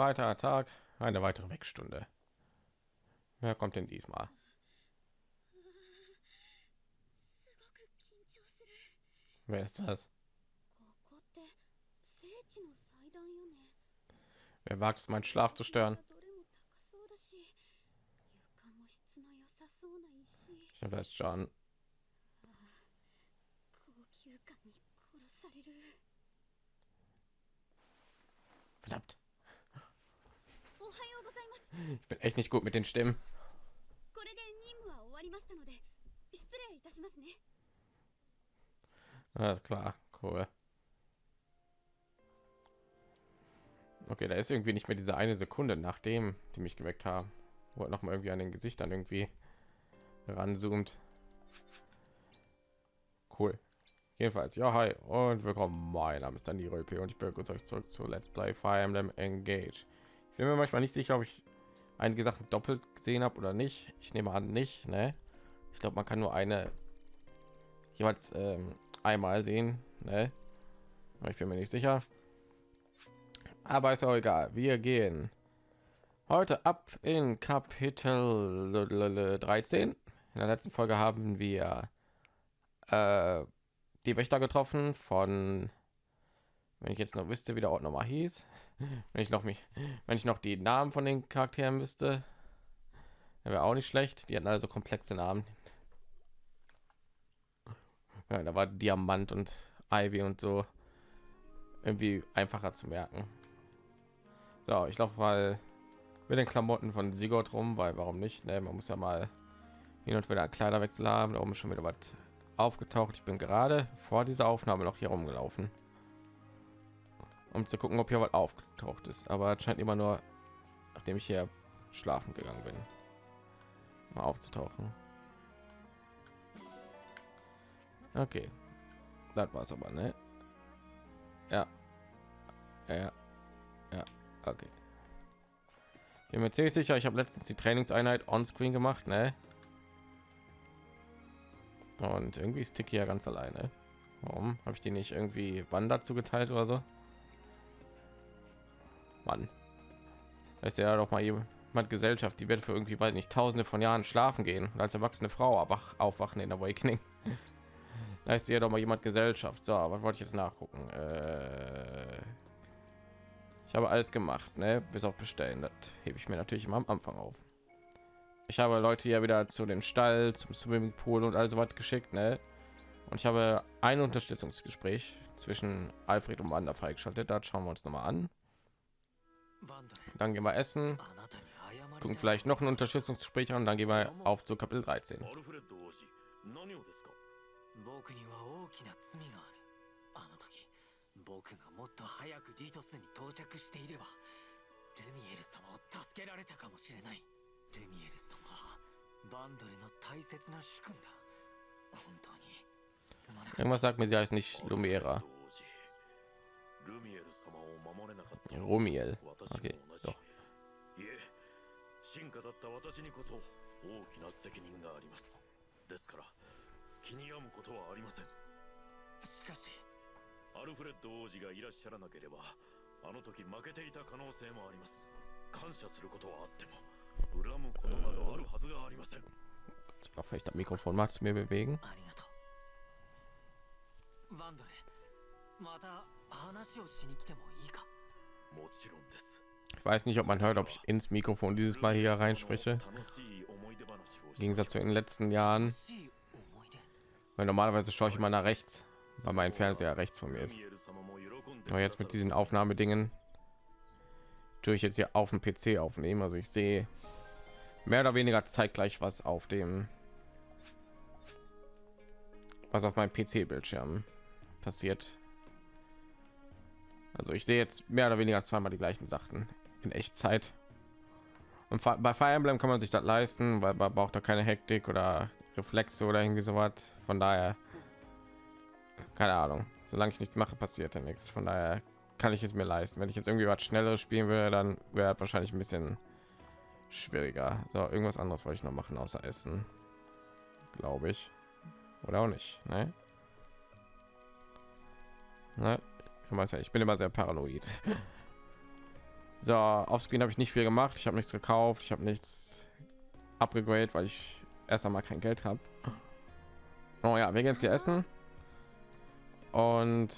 Weiterer Tag, eine weitere Wegstunde. Wer kommt denn diesmal? Wer ist das? Wer wagt es, meinen Schlaf zu stören? Ich habe das schon. Verdammt. Ich bin echt nicht gut mit den Stimmen. Alles klar, cool. Okay, da ist irgendwie nicht mehr diese eine Sekunde, nachdem die mich geweckt haben, wo noch mal irgendwie an den Gesichtern irgendwie ranzoomt. Cool. Jedenfalls, ja, hi und willkommen. Mein Name ist Danny Röpe und ich begrüße euch zurück zu Let's Play Fire Emblem Engage. Ich bin mir manchmal nicht sicher, ob ich einige Sachen doppelt gesehen habe oder nicht. Ich nehme an, nicht. Ne? Ich glaube, man kann nur eine jeweils ähm, einmal sehen. Ne? Ich bin mir nicht sicher. Aber ist auch egal. Wir gehen heute ab in Kapitel 13. In der letzten Folge haben wir äh, die Wächter getroffen von, wenn ich jetzt noch wüsste, wie der Ort nochmal hieß, wenn ich noch mich, wenn ich noch die Namen von den Charakteren müsste, wäre auch nicht schlecht. Die hatten also komplexe Namen. Ja, da war Diamant und Ivy und so irgendwie einfacher zu merken. So, ich laufe mal mit den Klamotten von Sigurd rum, weil warum nicht? Ne? Man muss ja mal hin und wieder Kleiderwechsel haben. Da oben schon wieder was aufgetaucht. Ich bin gerade vor dieser Aufnahme noch hier rumgelaufen, um zu gucken, ob hier was aufgetaucht ist. Aber es scheint immer nur, nachdem ich hier schlafen gegangen bin, mal aufzutauchen. Okay, das war's aber, ne? Ja, ja, ja, okay. Ich bin mir ziemlich sicher, ich habe letztens die Trainingseinheit on Screen gemacht, ne? Und irgendwie ist Tiki ja ganz alleine. Warum habe ich die nicht irgendwie wann dazu geteilt oder so? Mann, ist ja doch mal jemand Gesellschaft, die wird für irgendwie weil nicht tausende von Jahren schlafen gehen und als erwachsene Frau wach aufwachen in Awakening. da ist ja doch mal jemand Gesellschaft. So, was wollte ich jetzt nachgucken? Äh, ich habe alles gemacht, ne? bis auf bestellen. Das hebe ich mir natürlich immer am Anfang auf ich habe Leute ja wieder zu dem Stall, zum Swimmingpool und also was geschickt, ne? Und ich habe ein Unterstützungsgespräch zwischen Alfred und Wanda freigeschaltet. Da schauen wir uns noch mal an. Dann gehen wir essen, gucken vielleicht noch ein Unterstützungsgespräch an, dann gehen wir auf zu Kapitel 13. 僕がもっと早くリトスに到着していればルミエル様を助けられたかもしれないルミエル Irgendwas sagt mir, sie heißt nicht Lumiera. Rumiel. Okay, doch. 進化だった私にこそ大きな責任がありますですから気に病むことはありませんしかしアルフレッド王子がいらっしゃらなければあの時負けていた可能性もあります感謝することはあっても Zwar vielleicht das Mikrofon magst du mir bewegen? Ich weiß nicht, ob man hört, ob ich ins Mikrofon dieses Mal hier reinspreche. Im Gegensatz zu den letzten Jahren. Weil normalerweise schaue ich mal nach rechts, weil mein Fernseher rechts von mir ist. Aber jetzt mit diesen Aufnahmedingen tue ich jetzt hier auf dem PC aufnehmen. Also ich sehe mehr oder weniger zeitgleich was auf dem was auf meinem PC-Bildschirm passiert. Also ich sehe jetzt mehr oder weniger zweimal die gleichen Sachen in Echtzeit. Und bei Fire Emblem kann man sich das leisten, weil man braucht da keine Hektik oder Reflexe oder irgendwie so was. Von daher keine Ahnung. Solange ich nichts mache, passiert ja nichts. Von daher kann ich es mir leisten. Wenn ich jetzt irgendwie was schnelleres spielen würde, dann wäre wahrscheinlich ein bisschen schwieriger. So, irgendwas anderes wollte ich noch machen außer Essen, glaube ich, oder auch nicht. Ne? Ne? Ich bin immer sehr paranoid. So, auf Screen habe ich nicht viel gemacht. Ich habe nichts gekauft. Ich habe nichts abgegradet, weil ich erst einmal kein Geld habe. Oh ja, wir gehen jetzt hier essen. Und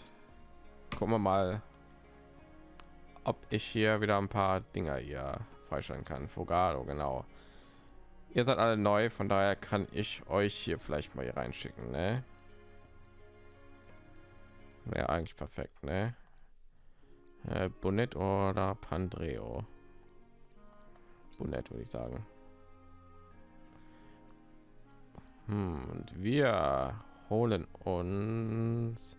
gucken wir mal, ob ich hier wieder ein paar Dinger hier freischalten kann. Fogado, genau. Ihr seid alle neu, von daher kann ich euch hier vielleicht mal hier reinschicken, ne? Wäre eigentlich perfekt, ne? Äh, Bonnet oder Pandreo? Bonnet würde ich sagen. Hm, und wir holen uns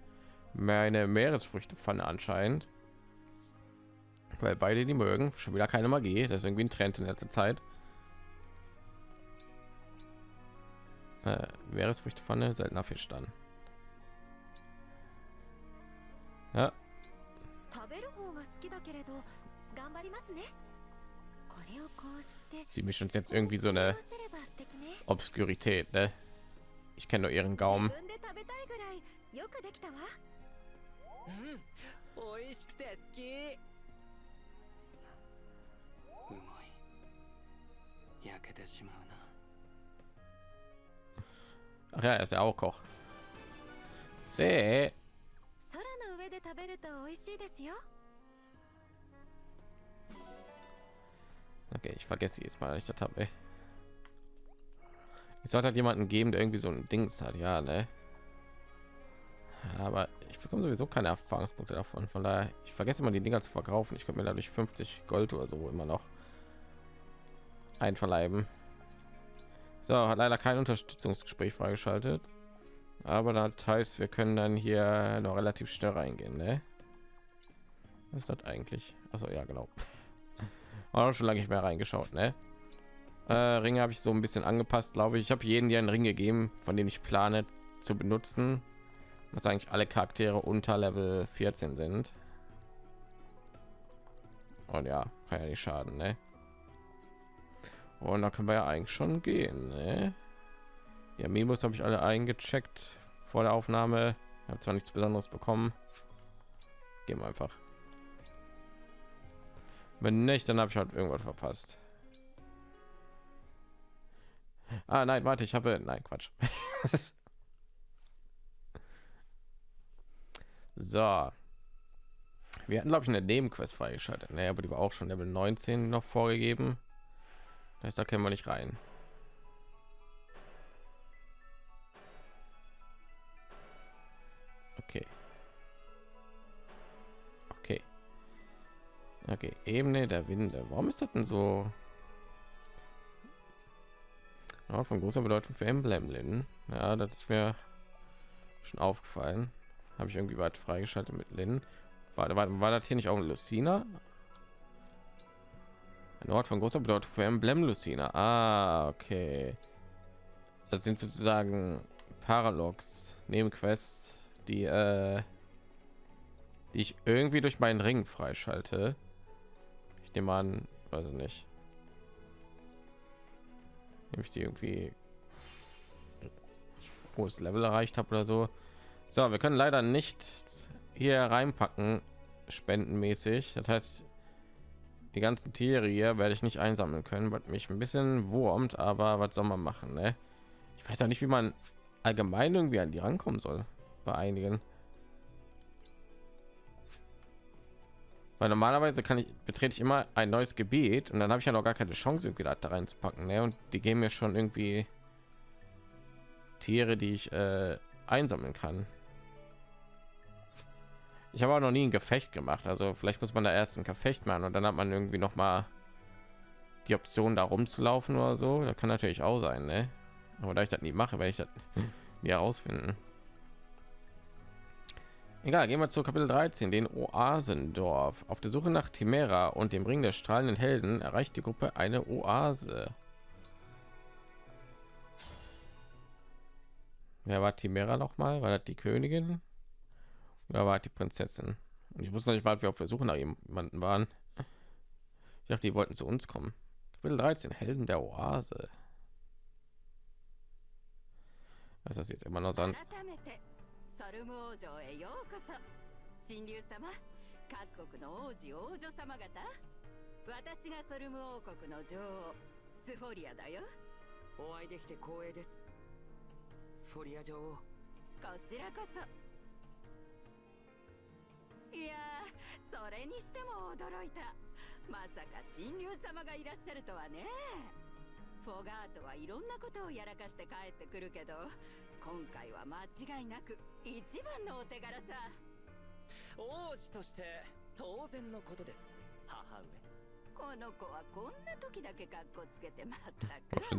meine Meeresfrüchtepfanne anscheinend. Weil beide die mögen. Schon wieder keine Magie. Das ist irgendwie ein Trend in letzter Zeit. Äh, Meeresfrüchtepfanne, seltener Fisch dann. Ja. Sie mischt uns jetzt irgendwie so eine Obskurität, ne? Ich kenne nur ihren Gaumen. Mm, Ach ja, er ist ja auch Koch. C. まい焼けてしまうな Ach ja, er ist ja auch Koch. See. Okay, ich vergesse jetzt mal, ich das habe. Ich sollte halt jemanden geben, der irgendwie so ein Dings hat, ja, ne? Aber ich bekomme sowieso keine Erfahrungspunkte davon. Von daher, ich vergesse immer die Dinger zu verkaufen. Ich könnte mir dadurch 50 Gold oder so immer noch einverleiben. So, hat leider kein Unterstützungsgespräch freigeschaltet. Aber das heißt, wir können dann hier noch relativ schnell reingehen, ne? Was ist das eigentlich? Also ja, genau. War schon lange nicht mehr reingeschaut, ne? Äh, Ringe habe ich so ein bisschen angepasst, glaube ich. Ich habe jeden hier einen Ring gegeben, von dem ich plane zu benutzen. Was eigentlich alle Charaktere unter Level 14 sind. Und ja, kann ja nicht schaden, ne? Und da können wir ja eigentlich schon gehen. Ne? Ja, Memos habe ich alle eingecheckt vor der Aufnahme. habe zwar nichts Besonderes bekommen. Gehen wir einfach. Wenn nicht, dann habe ich halt irgendwas verpasst. Ah, nein, warte, ich habe nein, Quatsch. so. Wir hatten glaube ich eine Nebenquest freigeschaltet, ne, aber die war auch schon Level 19 noch vorgegeben. Das heißt, da können wir nicht rein. Okay, Ebene der Winde. Warum ist das denn so? Ja, von großer Bedeutung für Emblem Ja, das ist mir schon aufgefallen. Habe ich irgendwie weit freigeschaltet mit Lin. War, war, war das hier nicht auch ein Lucina? Ein Ort von großer Bedeutung für Emblem Lucina. Ah, okay. Das sind sozusagen Paralogs, Nebenquests, die, äh, die ich irgendwie durch meinen Ring freischalte. Ich nehme an, also nicht. Nehme ich die irgendwie hohes Level erreicht habe oder so. So, wir können leider nicht hier reinpacken, spendenmäßig. Das heißt, die ganzen Tiere hier werde ich nicht einsammeln können, was mich ein bisschen wurmt, aber was soll man machen, ne? Ich weiß auch nicht, wie man allgemein irgendwie an die rankommen soll bei einigen. Weil normalerweise kann ich betrete ich immer ein neues Gebiet und dann habe ich ja noch gar keine Chance, irgendwie da reinzupacken, ne? Und die geben mir schon irgendwie Tiere, die ich äh, einsammeln kann. Ich habe auch noch nie ein Gefecht gemacht, also vielleicht muss man da erst ein Gefecht machen und dann hat man irgendwie noch mal die Option, da rumzulaufen oder so. Das kann natürlich auch sein, ne? Aber da ich das nie mache, werde ich das nie herausfinden. Egal, gehen wir zu Kapitel 13, den Oasendorf. Auf der Suche nach Timera und dem Ring der strahlenden Helden erreicht die Gruppe eine Oase. Wer war Timera noch mal? War das die Königin? Da war die Prinzessin. Und ich wusste nicht mal, wir auf der Suche nach jemanden waren. Ich dachte, die wollten zu uns kommen. Kapitel 13, Helden der Oase. Was ist das jetzt immer noch Sand? 神竜様各国の王子王女様方。私がソルム王国の女王スフォリアだよ。お会いできて光栄です。スフォリア女王こちらこそ。いやーそれにしても驚いた。まさか神竜様がいらっしゃるとはね。フォガートはいろんなことをやらかして帰ってくるけど今回は間違いなく一番のお手柄さ。王子として当然のことです。母上。この子はこんな時だけ格好つけてまったく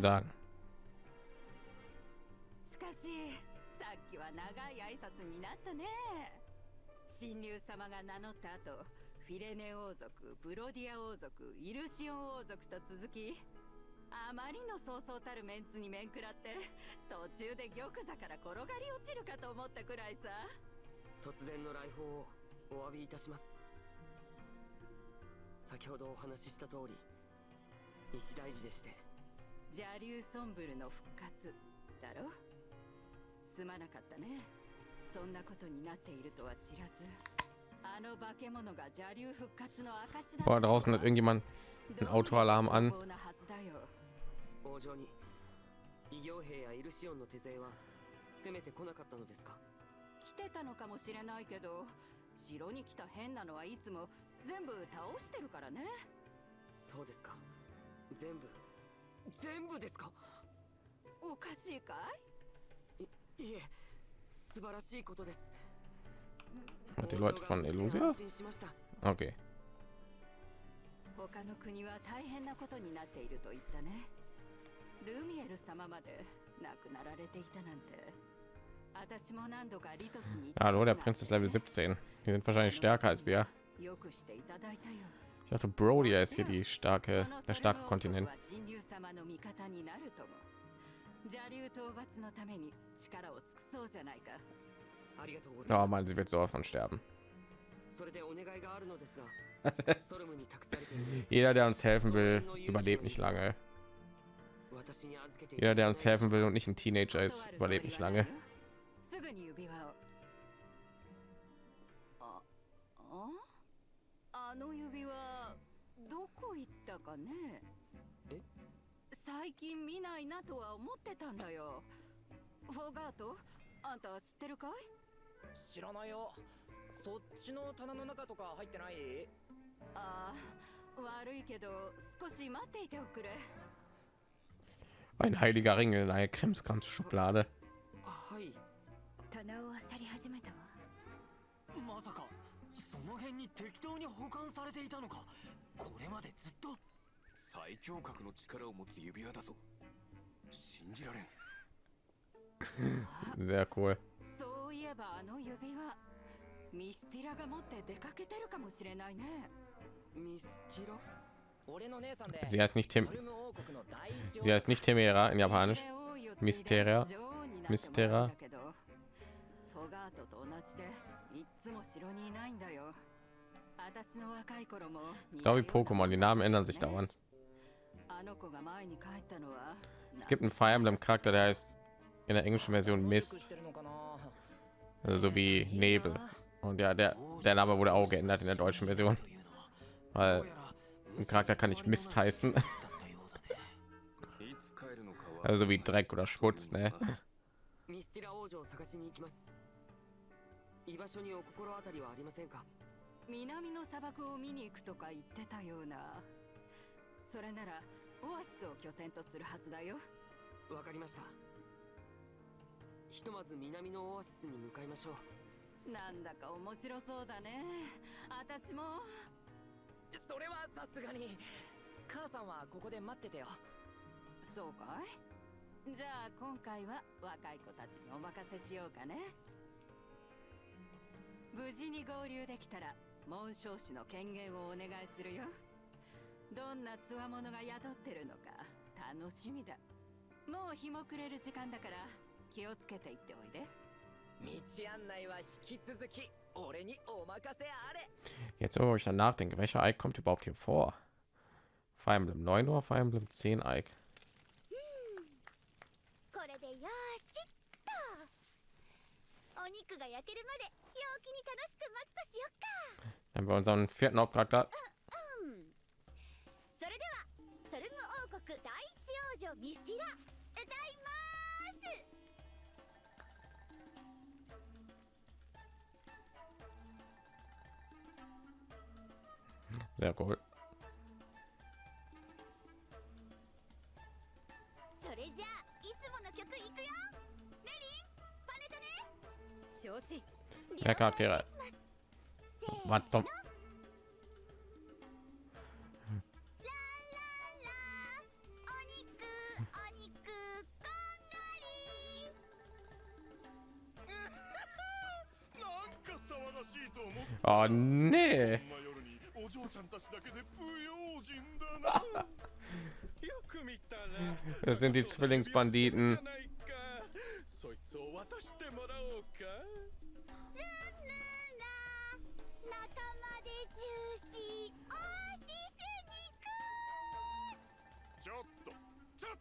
しかしさっきは長い挨拶になったね。神竜様が名乗った後フィレネ王族ブロディア王族イルシオン王族と続きあまりのそうそうたるメンツに面食らって途中で玉座から転がり落ちるかと思ったくらいさ。突然の来訪をお詫びいたします。先ほどお話しした通り一大事でして。邪竜ソンブルの復活。だろ？すまなかったね。そんなことになっているとは知らずあの化け物が邪竜復活の証だ Boah, draußen hat irgendjemand einen Autoalarm an. 王城に異形兵やイルシオンの手勢は攻めてこなかったのですか？来てたのかもしれないけど城に来た変なのはいつも全部倒してるからね。そうですか。全部全部ですか？おかしいかい？いえ素晴らしいことです。die Leute von 王 Elusia? Okay. 他の国は大変なことになっていると言ったねルミエル様まで亡くなられていたなんて私も何度かリトスに行った Ah, nur der ことがあって Prinz ist Level 17. Die sind wahrscheinlich stärker als wir. よくしていただいたよ Ich dachte, Brodia ist hier die starke, der starke Kontinent. 神竜様の味方になるとも邪竜討伐のために力を尽くそうじゃないかありがとうござい Oh ま man, sie wird sowas von sterben. すそれでお願いがあるのですがソルムに託されている Jeder, der uns helfen will, überlebt nicht lange. Jeder, der uns helfen will und nicht ein Teenager ist, überlebt nicht lange. あの指はどこ行ったかね最近見ないなとは思ってたんだよフォガートあんた知ってるかい知らないよそっちの棚の中とか入ってないああ悪いけど少し待っていておくれ Ein heiliger Ring in einer Krimskrams-Schublade. はい棚を漁り始めたわまさかその辺に適当に保管されていたのかこれまでずっと最強格の力を持つ指輪だぞ信じられん Sehr cool. そういえばあの指輪ミスティラが持って出かけてるかもしれないねミスティラ俺の姉さんで Sie heißt nicht Tim. Sie heißt nicht Temera in Japanisch. Mysteria. Mysteria. Ich glaube, wie Pokémon, die Namen ändern sich dauernd. Es gibt einen Fire Emblem Charakter, der heißt in der englischen Version Mist. Also wie Nebel. Und ja, der, der Name wurde auch geändert in der deutschen Version. Weil ein Charakter kann nicht Mist heißen, also wie Dreck oder Schmutz, ne? ミスティラ王女を探しに行きます居場所にお心当たりはありませんか南の砂漠を見に行くとか言ってたような。それならオアシスを拠点とするはずだよ。わかりました。ひとまず南のオアシスに向かいましょう。なんだか面白そうだね。私もそれはさすがに。母さんはここで待っててよ。そうかい？じゃあ今回は若い子たちにお任せしようかね。無事に合流できたら紋章師の権限をお願いするよ。どんな強者が宿ってるのか楽しみだ。もう日も暮れる時間だから気をつけていっておいで。道案内は引き続き Jetzt, oh, wo ich danach denke, welcher Ike kommt überhaupt hier vor? Fire Emblem 9 Uhr, Fire Emblem 10 Ike? Dann wir unseren vierten Hauptcharakter. Sehr cool. それじゃあいつもの曲いくよ。メリン、パネトね。承知 Ja, Charaktere. せーの Was zum ラララお肉お肉こんがりなんか騒がしいと思っ Oh nee. お嬢ちゃんたちだけで不用心だな。よく見たら。Das sind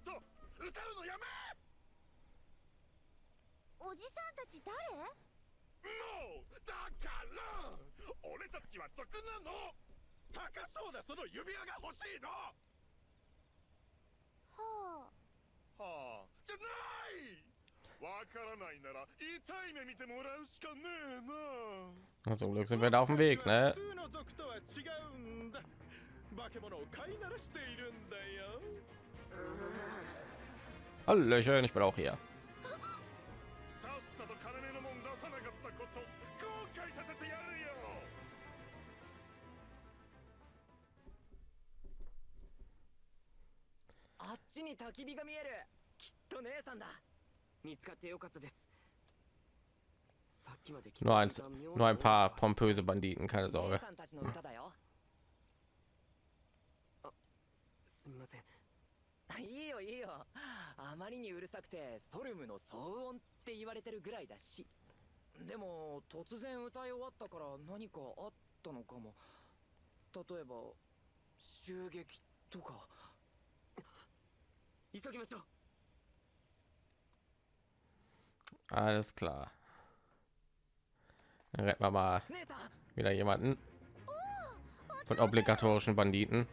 と。歌うのやめおじさんたち誰？そいつを渡してもらおうかルンルンラ仲間でジューシーオアシス肉ちょっとちょっと歌うのやめおじさんたち誰もうだから俺たちは族なの高そうなその指輪が欲しいのはあはあじゃないわからないなら痛い目見てもらうしかねえな Zum Glück sind wir da auf dem Weg, ne? 普通の族とは違うんだ化け物を飼いならしているんだよ Hallöchen, ich bin auch hier. ちに焚き火が見える。きっと姉さんだ。見つかってよかったです。Nur ein, nur んいいよいいよ。あまりにうるさくてソルムの騒音って言われてるぐらいだし。でも突然歌い終わったから何かあったのかも。例えば襲撃とか。Alles klar. Dann retten wir mal wieder jemanden. Oh, Von obligatorischen Banditen.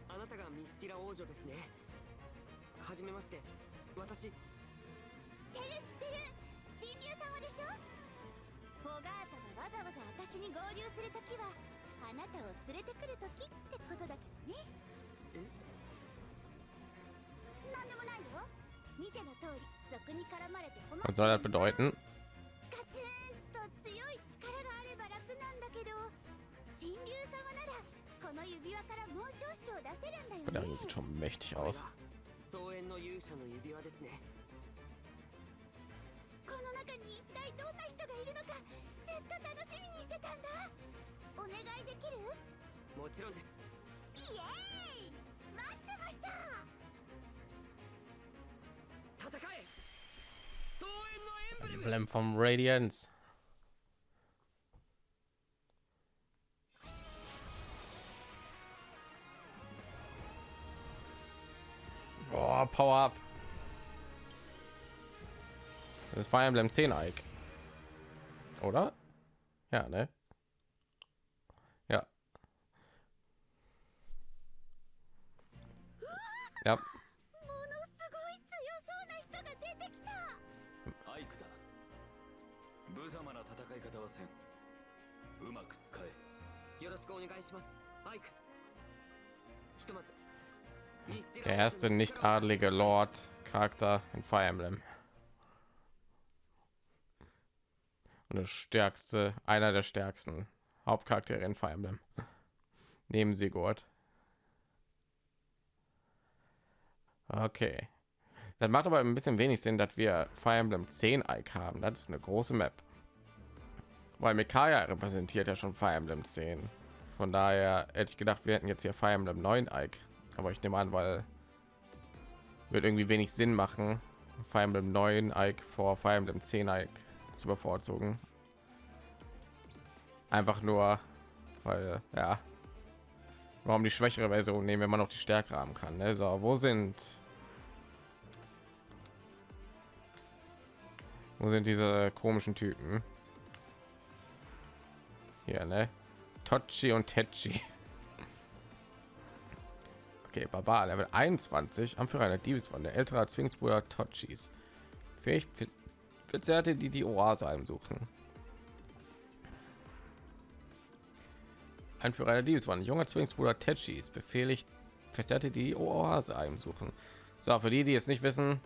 Was soll das bedeuten? Der sieht schon mächtig aus. この中に一体どんな人がいるのかずっと楽しみにしてたんだ。お願いできる？もちろんです。イエーイ！待ってました！Emblem vom Radiance. Boah, Power Up. Das ist Fire Emblem 10 Ike. Oder? Ja, ne? Ja. Ja, Der erste nicht adlige Lord Charakter in Fire Emblem. Und das stärkste, einer der stärksten Hauptcharaktere in Fire Emblem. Neben Sigurd. Okay. Das macht aber ein bisschen wenig Sinn, dass wir Fire Emblem 10 Ike haben. Das ist eine große Map. Weil Mikaya repräsentiert ja schon Fire Emblem 10. Von daher hätte ich gedacht, wir hätten jetzt hier Fire Emblem 9 Ike. Aber ich nehme an, weil wird irgendwie wenig Sinn machen, Fire Emblem 9 Ike vor Fire Emblem 10 Ike zu bevorzugen. Einfach nur, weil, ja, warum die schwächere Version nehmen, wenn man noch die stärkere haben kann. Ne? So, wo sind wo sind diese komischen Typen? Hier, ne? Tochi und Techi. Okay, Barbar, Level 21, Anführer einer Diebesbande, der ältere Zwillingsbruder Tochis. Fähig Verzerrte, die die Oase heimsuchen. Anführer einer Diebesbande, junger Zwillingsbruder Tetchis, befehligt Verzerrte, die die Oase heimsuchen. So, für die, die es nicht wissen,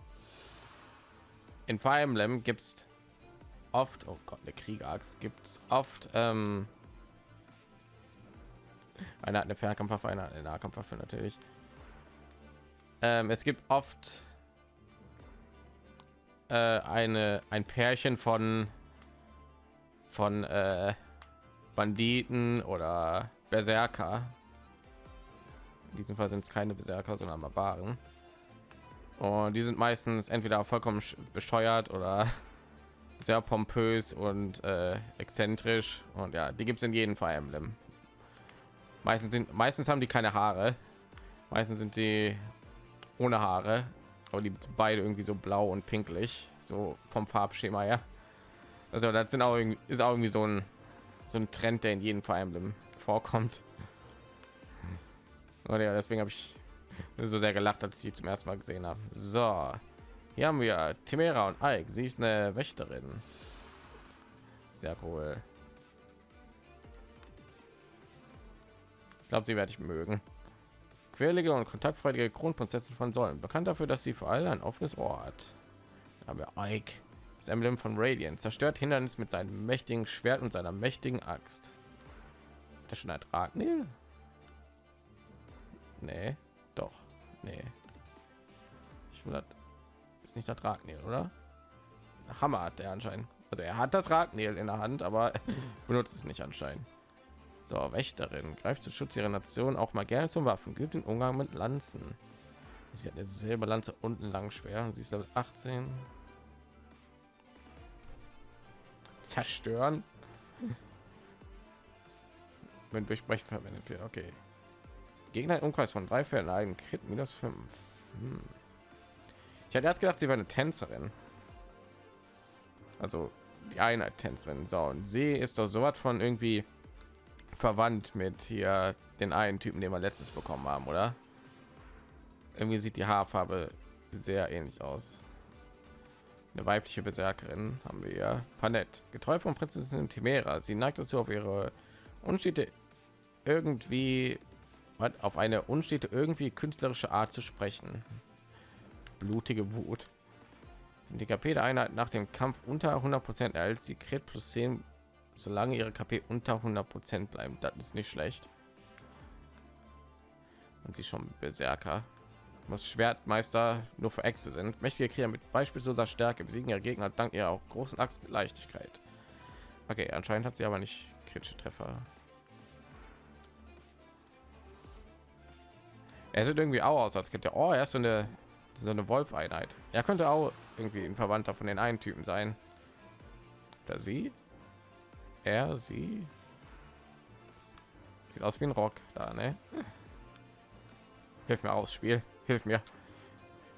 in Fire Emblem gibt es oft, oh Gott, eine Kriegachs gibt es oft ähm, eine hat eine Fernkampfwaffe, eine, hat eine Nahkampfwaffe natürlich. Ähm, es gibt oft äh, eine ein Pärchen von von äh, Banditen oder Berserker. In diesem Fall sind es keine Berserker, sondern Barbaren. Und die sind meistens entweder vollkommen sch- bescheuert oder sehr pompös und äh, exzentrisch. Und ja, die gibt es in jedem Fire Emblem. Meistens sind meistens haben die keine Haare. Meistens sind die ohne Haare, aber die beide irgendwie so blau und pinklich, so vom Farbschema her. Also das sind auch irgendwie, ist auch irgendwie so ein so ein Trend, der in jedem Fire Emblem vorkommt. Und ja, deswegen habe ich so sehr gelacht, als ich die zum ersten Mal gesehen habe. So, hier haben wir Timera und Ike. Sie ist eine Wächterin. Sehr cool. Glaube, sie werde ich mögen. Quirlige und kontaktfreudige Kronprinzessin von Säulen. Bekannt dafür, dass sie vor allem ein offenes Ohr hat. Wir Ike. Das Emblem von Radiant. Zerstört Hindernis mit seinem mächtigen Schwert und seiner mächtigen Axt. Das schon ein Dragnil? Nee, doch. Nee. Ich will das ist nicht der Dragnil, oder? Hammer hat er anscheinend. Also er hat das Ragnil in der Hand, aber benutzt es nicht anscheinend. So, Wächterin greift zu Schutz ihrer Nation auch mal gerne zum Waffen, gibt den Umgang mit Lanzen. Sie hat eine Silberlanze und ein Langschwer. Sie ist Level 18. Zerstören. Wenn Durchbrechen verwendet wird. Okay. Gegner im Umkreis von drei Fällen einen Crit minus 5. Hm. Ich hatte erst gedacht, sie wäre eine Tänzerin. Also die Einheit Tänzerin. So, und sie ist doch so was von irgendwie verwandt mit hier den einen Typen, den wir letztes bekommen haben, oder? Irgendwie sieht die Haarfarbe sehr ähnlich aus. Eine weibliche Berserkerin haben wir ja. Panett, getreu von Prinzessin Timera. Sie neigt dazu, auf ihre unstete irgendwie auf eine unstete irgendwie künstlerische Art zu sprechen. Blutige Wut. Sind die KP der Einheit nach dem Kampf unter 100 Prozent erhält sie Crit plus 10, solange ihre KP unter 100 Prozent bleiben. Das ist nicht schlecht. Und sie schon Berserker. Was Schwertmeister nur für Äxte sind. Mächtige Krieger mit beispielsloser Stärke besiegen ihre Gegner dank ihrer auch großen Axt mit Leichtigkeit. Okay, anscheinend hat sie aber nicht kritische Treffer. Er sieht irgendwie auch aus, als könnte oh, er ist so eine so eine Wolf-Einheit. Er könnte auch irgendwie ein Verwandter von den einen Typen sein. Oder sie? Er, sie? Sieht aus wie ein Rock da, ne? Hilf mir aus, Spiel. Hilf mir.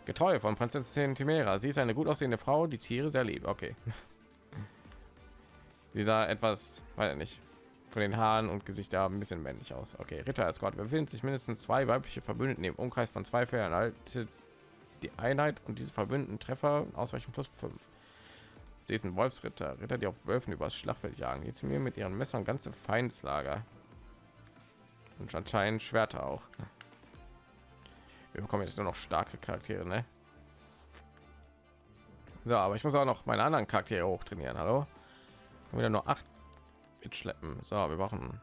Getreu von Prinzessin Timera. Sie ist eine gut aussehende Frau, die Tiere sehr liebt. Okay. Dieser etwas, weiß ich nicht, von den Haaren und Gesicht da ein bisschen männlich aus. Okay, Ritter Escort befinden sich mindestens zwei weibliche Verbündeten im Umkreis von zwei Fällen. Halte die Einheit und diese verbündeten Treffer ausreichend plus 5. Sie ist ein Wolfsritter, Ritter, die auf Wölfen übers Schlachtfeld jagen. Jetzt mir mit ihren Messern ganze Feindslager und anscheinend Schwerter auch. Wir bekommen jetzt nur noch starke Charaktere, ne? So, aber ich muss auch noch meine anderen Charaktere hoch trainieren. Hallo, wieder nur acht mitschleppen. So, wir brauchen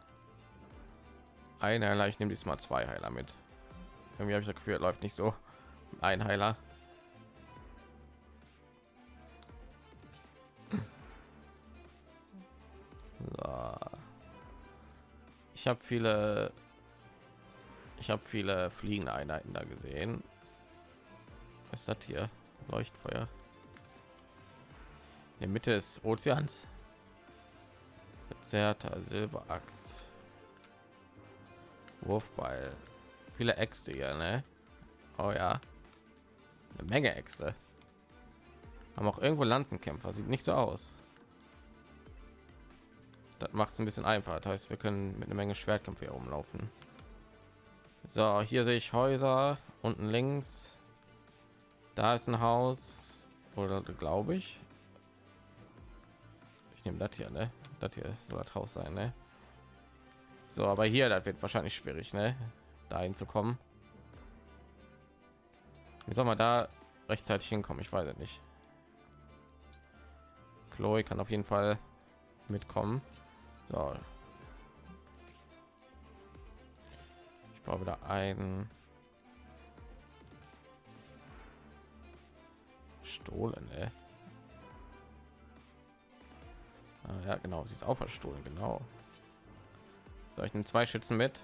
ein Heiler. Ich nehme diesmal zwei Heiler mit. Irgendwie habe ich das Gefühl, läuft nicht so. Ein Heiler. Ich habe viele ich habe viele fliegende Einheiten da gesehen. Was ist das hier? Leuchtfeuer. In der Mitte des Ozeans. Verzerrter Silberaxt. Wurfball. Viele Äxte hier, ne? Oh ja. Eine Menge Äxte. Haben auch irgendwo Lanzenkämpfer. Sieht nicht so aus. Das macht es ein bisschen einfacher. Das heißt, wir können mit einer Menge Schwertkämpfe hier rumlaufen. So, hier sehe ich Häuser unten links. Da ist ein Haus oder glaube ich. Ich nehme das hier, ne? Das hier soll das Haus sein, ne? So, aber hier, das wird wahrscheinlich schwierig, ne? Da hinzukommen. Wie soll man da rechtzeitig hinkommen? Ich weiß es nicht. Chloe kann auf jeden Fall mitkommen. So. Ich brauche wieder ein Stohlen, ey. Ah, ja, genau, sie ist auch verstohlen, genau. So, ich nehme zwei Schützen mit.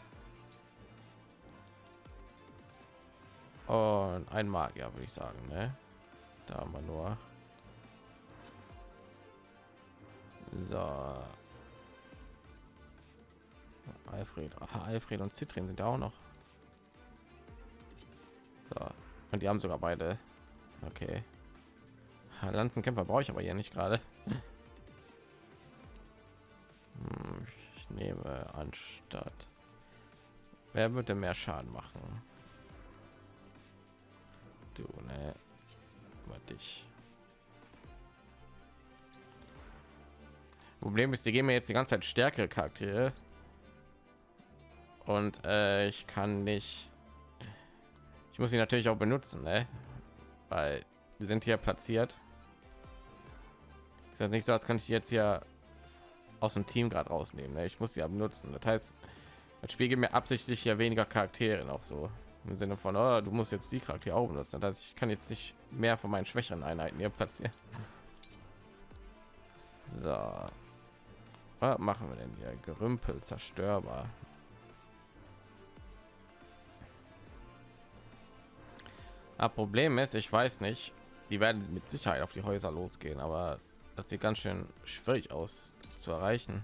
Und ein Magier, würde ich sagen, ne? Da haben wir nur. So. Alfred, Aha, Alfred und Zitrin sind auch noch. So. Und die haben sogar beide. Okay. Lanzenkämpfer brauche ich aber hier nicht gerade. Hm, ich nehme anstatt. Wer würde mehr Schaden machen? Du, ne? dich. Problem ist, die geben mir jetzt die ganze Zeit stärkere Charaktere und äh, ich kann nicht. Ich muss sie natürlich auch benutzen, ne? weil die sind hier platziert. Ist das nicht so, als könnte ich jetzt hier aus dem Team gerade rausnehmen. Ne? Ich muss sie ja benutzen. Das heißt, das Spiel gibt mir absichtlich ja weniger Charaktere noch so im Sinne von, oh, du musst jetzt die Charaktere auch benutzen. Das heißt, ich kann jetzt nicht mehr von meinen schwächeren Einheiten hier platzieren. So, was machen wir denn hier? Gerümpel zerstörbar. Ah, Problem ist, ich weiß nicht, die werden mit Sicherheit auf die Häuser losgehen, aber das sieht ganz schön schwierig aus zu erreichen.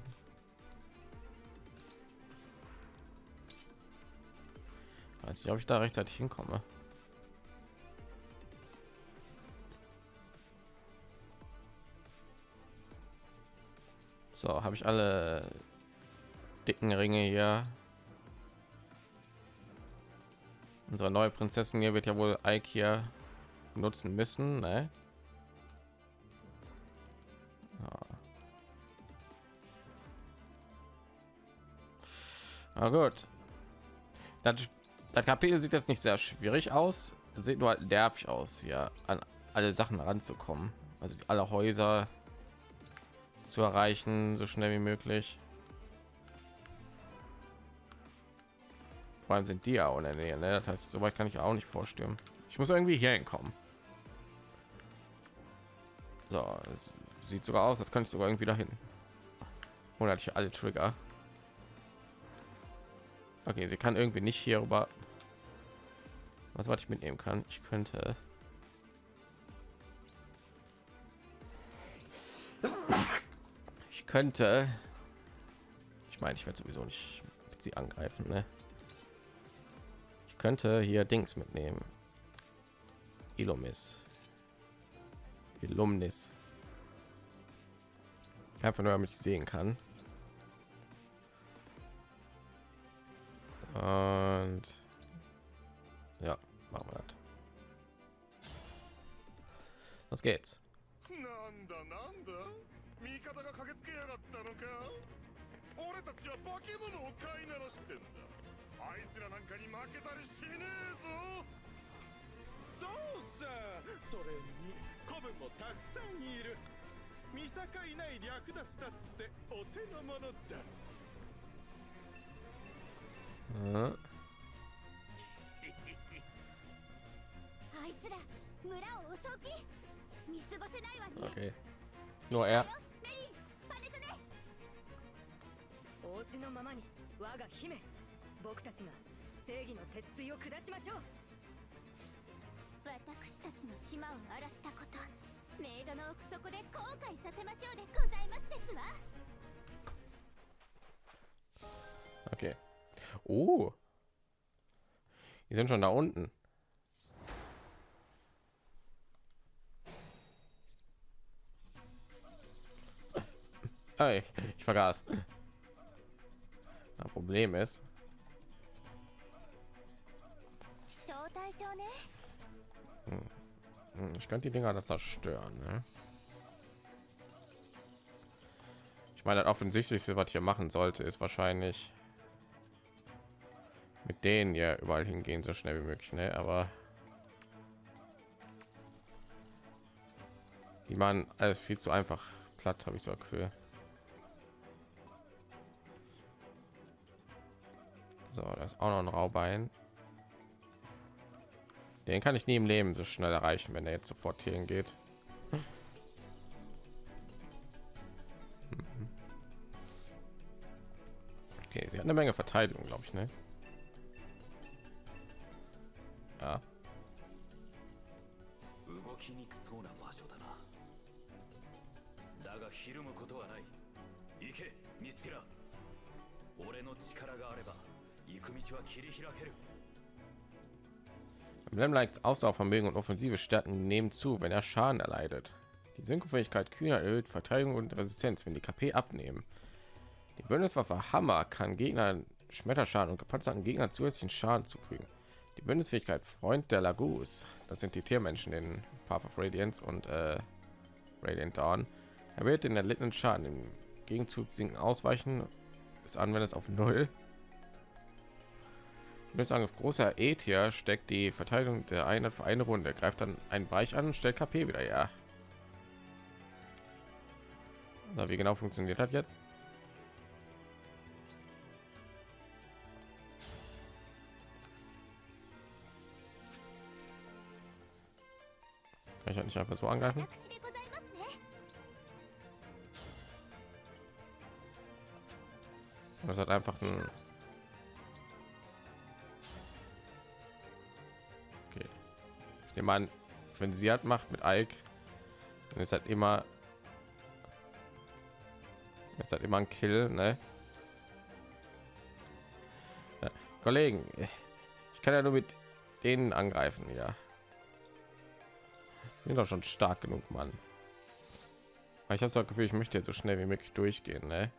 Weiß nicht, ob ich da rechtzeitig hinkomme. So, habe ich alle dicken Ringe hier. Unsere neue Prinzessin hier wird ja wohl Ike hier nutzen müssen, ne? Na gut. Das, das Kapitel sieht jetzt nicht sehr schwierig aus. sieht nur halt nervig aus, hier an alle Sachen ranzukommen. Also alle Häuser zu erreichen, so schnell wie möglich. Vor allem sind die auch in der Nähe. Ne? Das heißt, so weit kann ich auch nicht vorstellen. Ich muss irgendwie hier hinkommen. So, es sieht sogar aus, als könnte ich sogar irgendwie dahin. Und hatte ich alle Trigger. Okay, sie kann irgendwie nicht hier rüber. Was was ich mitnehmen kann? Ich könnte könnte ich meine ich werde sowieso nicht sie angreifen ne? Ich könnte hier dings mitnehmen. Ilomis Illumis einfach nur damit ich sehen kann. Und ja machen wir das. Was geht's あいつらなんかに負けたりしねえぞ。そうさそれに子分もたくさんいる。見境ない略奪だってお手の物だ。うん？あいつら村を襲う気？見過ごせないわね。Okay. Nur er. 仰せのままに我が姫僕たちが正義の鉄槌を下しましょう私たちの島を荒らしたことメイドの奥底で後悔させましょうでございますですわ Okay. Oh. Die sind schon da unten. Hey, ich vergaß. Das Problem ist, Hm, Ich könnte die Dinger da zerstören. Ne? Ich meine, das offensichtlichste, was hier machen sollte, ist wahrscheinlich mit denen hier überall hingehen, so schnell wie möglich. Ne? Aber die machen alles viel zu einfach platt, habe ich so Gefühl. So, das ist auch noch ein Raubein. Den kann ich nie im Leben so schnell erreichen, wenn er jetzt sofort hier hingeht. Mhm. Okay, sie hat eine Menge Verteidigung, glaube ich, ne? Ja. Lemlights Ausdauervermögen und offensive Stärken nehmen zu, wenn er Schaden erleidet. Die Synchrofähigkeit Kühner erhöht Verteidigung und Resistenz, wenn die KP abnehmen. Die Bündniswaffe Hammer kann Gegner Schmetterschaden und gepanzerten Gegner zusätzlichen Schaden zufügen. Die Bündnisfähigkeit Freund der Lagus, das sind die Tiermenschen in Path of Radiance und äh, Radiant Dawn, erhöht den erlittenen Schaden. Im Gegenzug sinken Ausweichen des Anwenders auf Null mit einem großer Ether steckt die Verteidigung der Einheit für eine Runde, greift dann einen Bereich an stellt KP wieder ja. Na, wie genau funktioniert hat jetzt? Kann ich halt nicht einfach so angreifen. Das hat einfach ein Ich an, wenn sie hat macht mit Ike, dann ist halt immer ist halt immer ein Kill, ne? Ja, Kollegen, ich kann ja nur mit denen angreifen, ja. Bin doch schon stark genug, Mann. Ich habe das Gefühl, ich möchte jetzt so schnell wie möglich durchgehen, ne?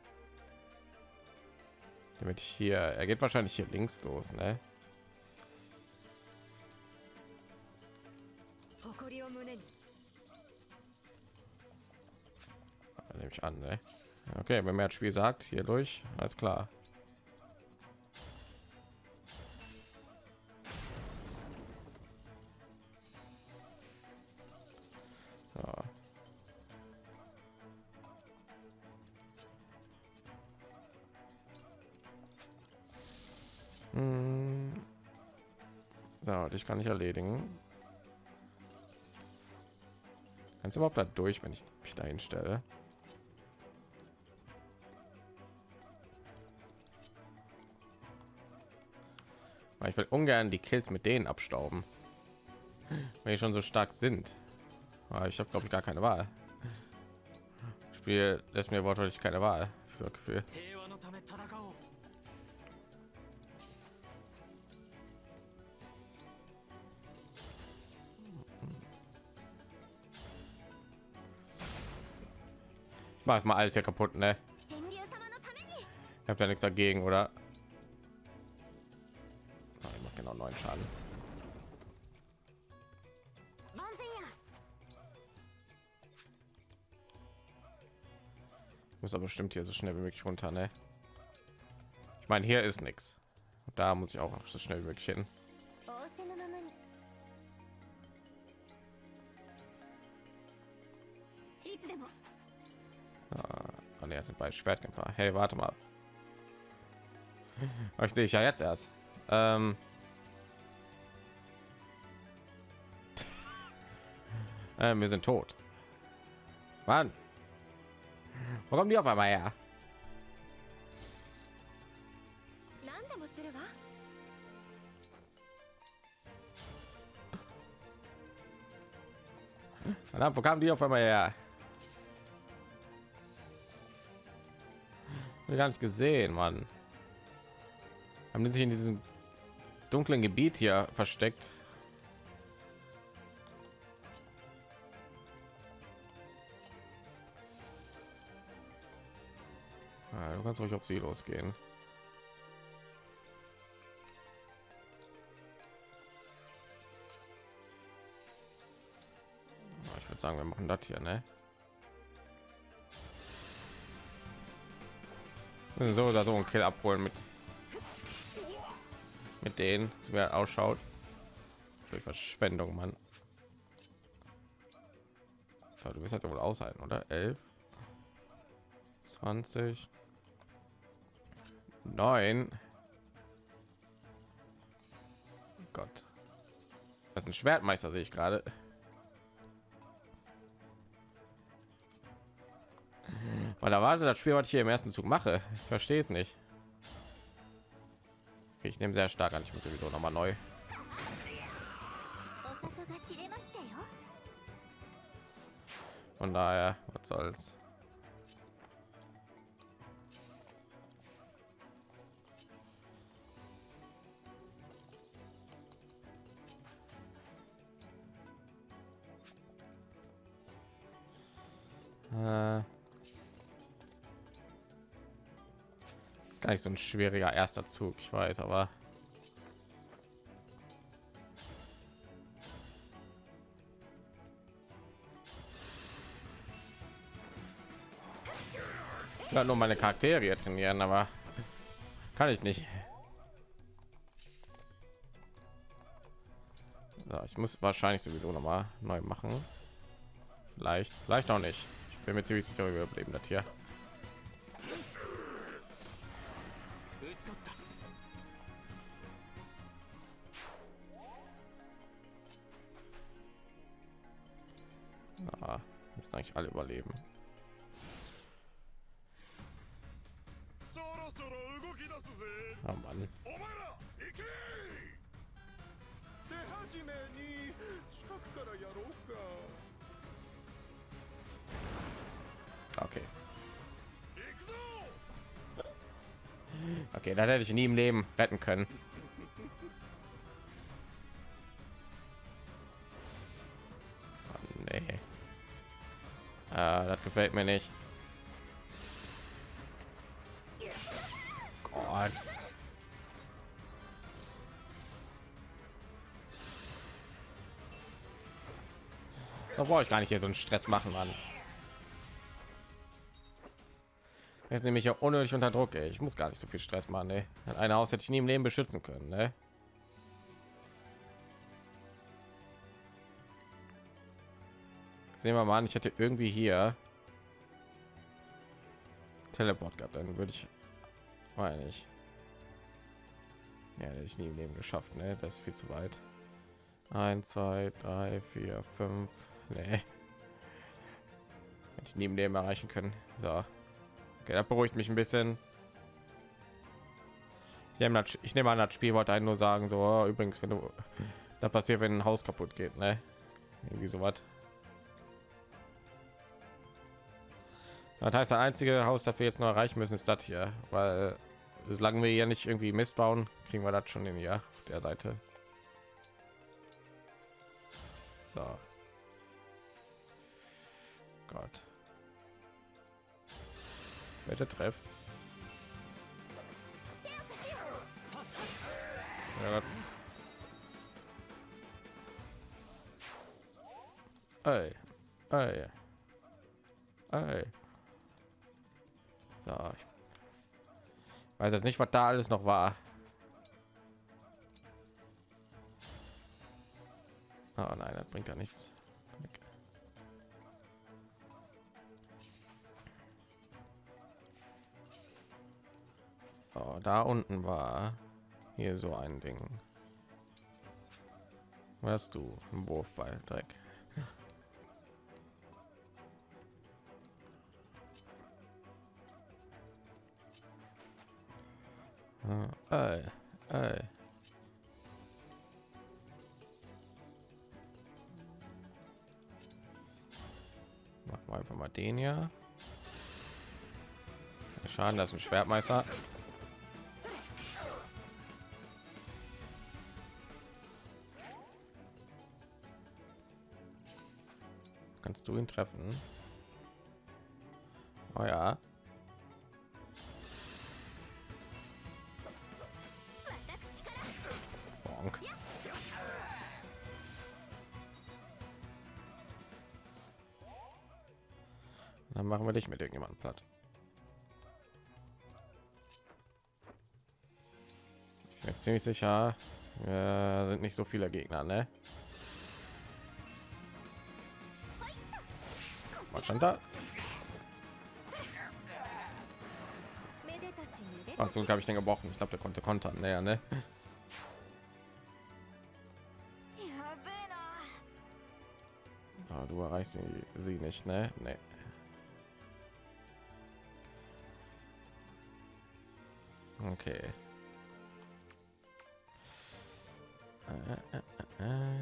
damit ich hier er geht wahrscheinlich hier links los ne ich an ne? okay wenn mir das spiel sagt hier durch alles klar So. Hm. Kann ich erledigen. Kannst du überhaupt da durch, wenn ich mich dahin stelle? Aber ich will ungern die Kills mit denen abstauben, wenn die schon so stark sind. Aber ich habe glaube ich gar keine Wahl. Das Spiel lässt mir wortwörtlich keine Wahl. Ich Gefühl. Ich mach mal alles hier kaputt, ne? Ich habe da nichts dagegen, oder? noch neun Schaden. Muss aber bestimmt hier so schnell wie möglich runter, ne? Ich meine, hier ist nichts. Da muss ich auch noch so schnell wie möglich hin. Ah, ne, sind bei Schwertkämpfer. Hey, warte mal. Ich sehe ich ja jetzt erst. Ähm äh, wir sind tot Mann. wo kommen die auf einmal her Verdammt, wo kamen die auf einmal her? Gar nicht gesehen, Mann. Haben die sich in diesem dunklen Gebiet hier versteckt? du kannst ruhig auf sie losgehen. Ich würde sagen, wir machen das hier, ne? So oder so ein Kill abholen mit mit denen, wer ausschaut. Durch Verschwendung, Mann. Du bist halt wohl aushalten, oder? 11, 20, Nein. Oh Gott. Das ist ein Schwertmeister, sehe ich gerade. Weil da wartet das Spiel, was ich hier im ersten Zug mache. Ich verstehe es nicht. Ich nehme sehr stark an. Ich muss sowieso noch mal neu. Von daher, was soll's. Äh, ist gar nicht so ein schwieriger erster Zug, ich weiß, aber Ich will nur meine Charaktere trainieren, aber kann ich nicht. So, ich muss wahrscheinlich sowieso noch mal neu machen. Vielleicht, vielleicht auch nicht bin mir ziemlich sicher überleben das hier. Ah, müssen eigentlich alle überleben. Oh Mann. Okay, das hätte ich nie im Leben retten können. Mann, nee. Ah, das gefällt mir nicht. Gott. Da brauche ich gar nicht hier so einen Stress machen, Mann. Jetzt nehme ich ja unnötig unter Druck. Ey. Ich muss gar nicht so viel Stress machen. Ne? Ein Haus hätte ich nie im Leben beschützen können. Ne? Sehen wir mal an, ich hätte irgendwie hier Teleport gehabt, dann würde ich meine ich. Ja, hätte ich nie im Leben geschafft, ne? Das ist viel zu weit. 1, 2, 3, 4, 5. Nee. Hätte ich nie im Leben erreichen können. So. Okay, das beruhigt mich ein bisschen. Ich nehme, das, ich nehme an, das Spiel wollte einen nur sagen, so oh, übrigens, wenn du da passiert, wenn ein Haus kaputt geht, ne? Irgendwie sowas. Das heißt, das einzige Haus, das wir jetzt noch erreichen müssen, ist das hier, weil solange wir hier nicht irgendwie Mist bauen, kriegen wir das schon in hier auf der Seite. So. Gott. Welcher Treff? Ja. Ey. Ey. Ey. So. Ich weiß jetzt nicht, was da alles noch war. Oh nein, das bringt ja nichts. So, da unten war hier so ein Ding. Was du? Ein Wurfball, Dreck. Ey, ey. Machen wir einfach mal den hier. Schaden, ein Schwertmeister. Kannst du ihn treffen? Oh ja. Bonk. Dann machen wir dich mit irgendjemandem platt. Ich bin ziemlich sicher, wir sind nicht so viele Gegner, ne? was stand da. Also habe ich den gebrochen. Ich glaube der konnte kontern. Naja ne? Ah, du erreichst sie, sie nicht ne? Nee. okay. Äh, äh, äh,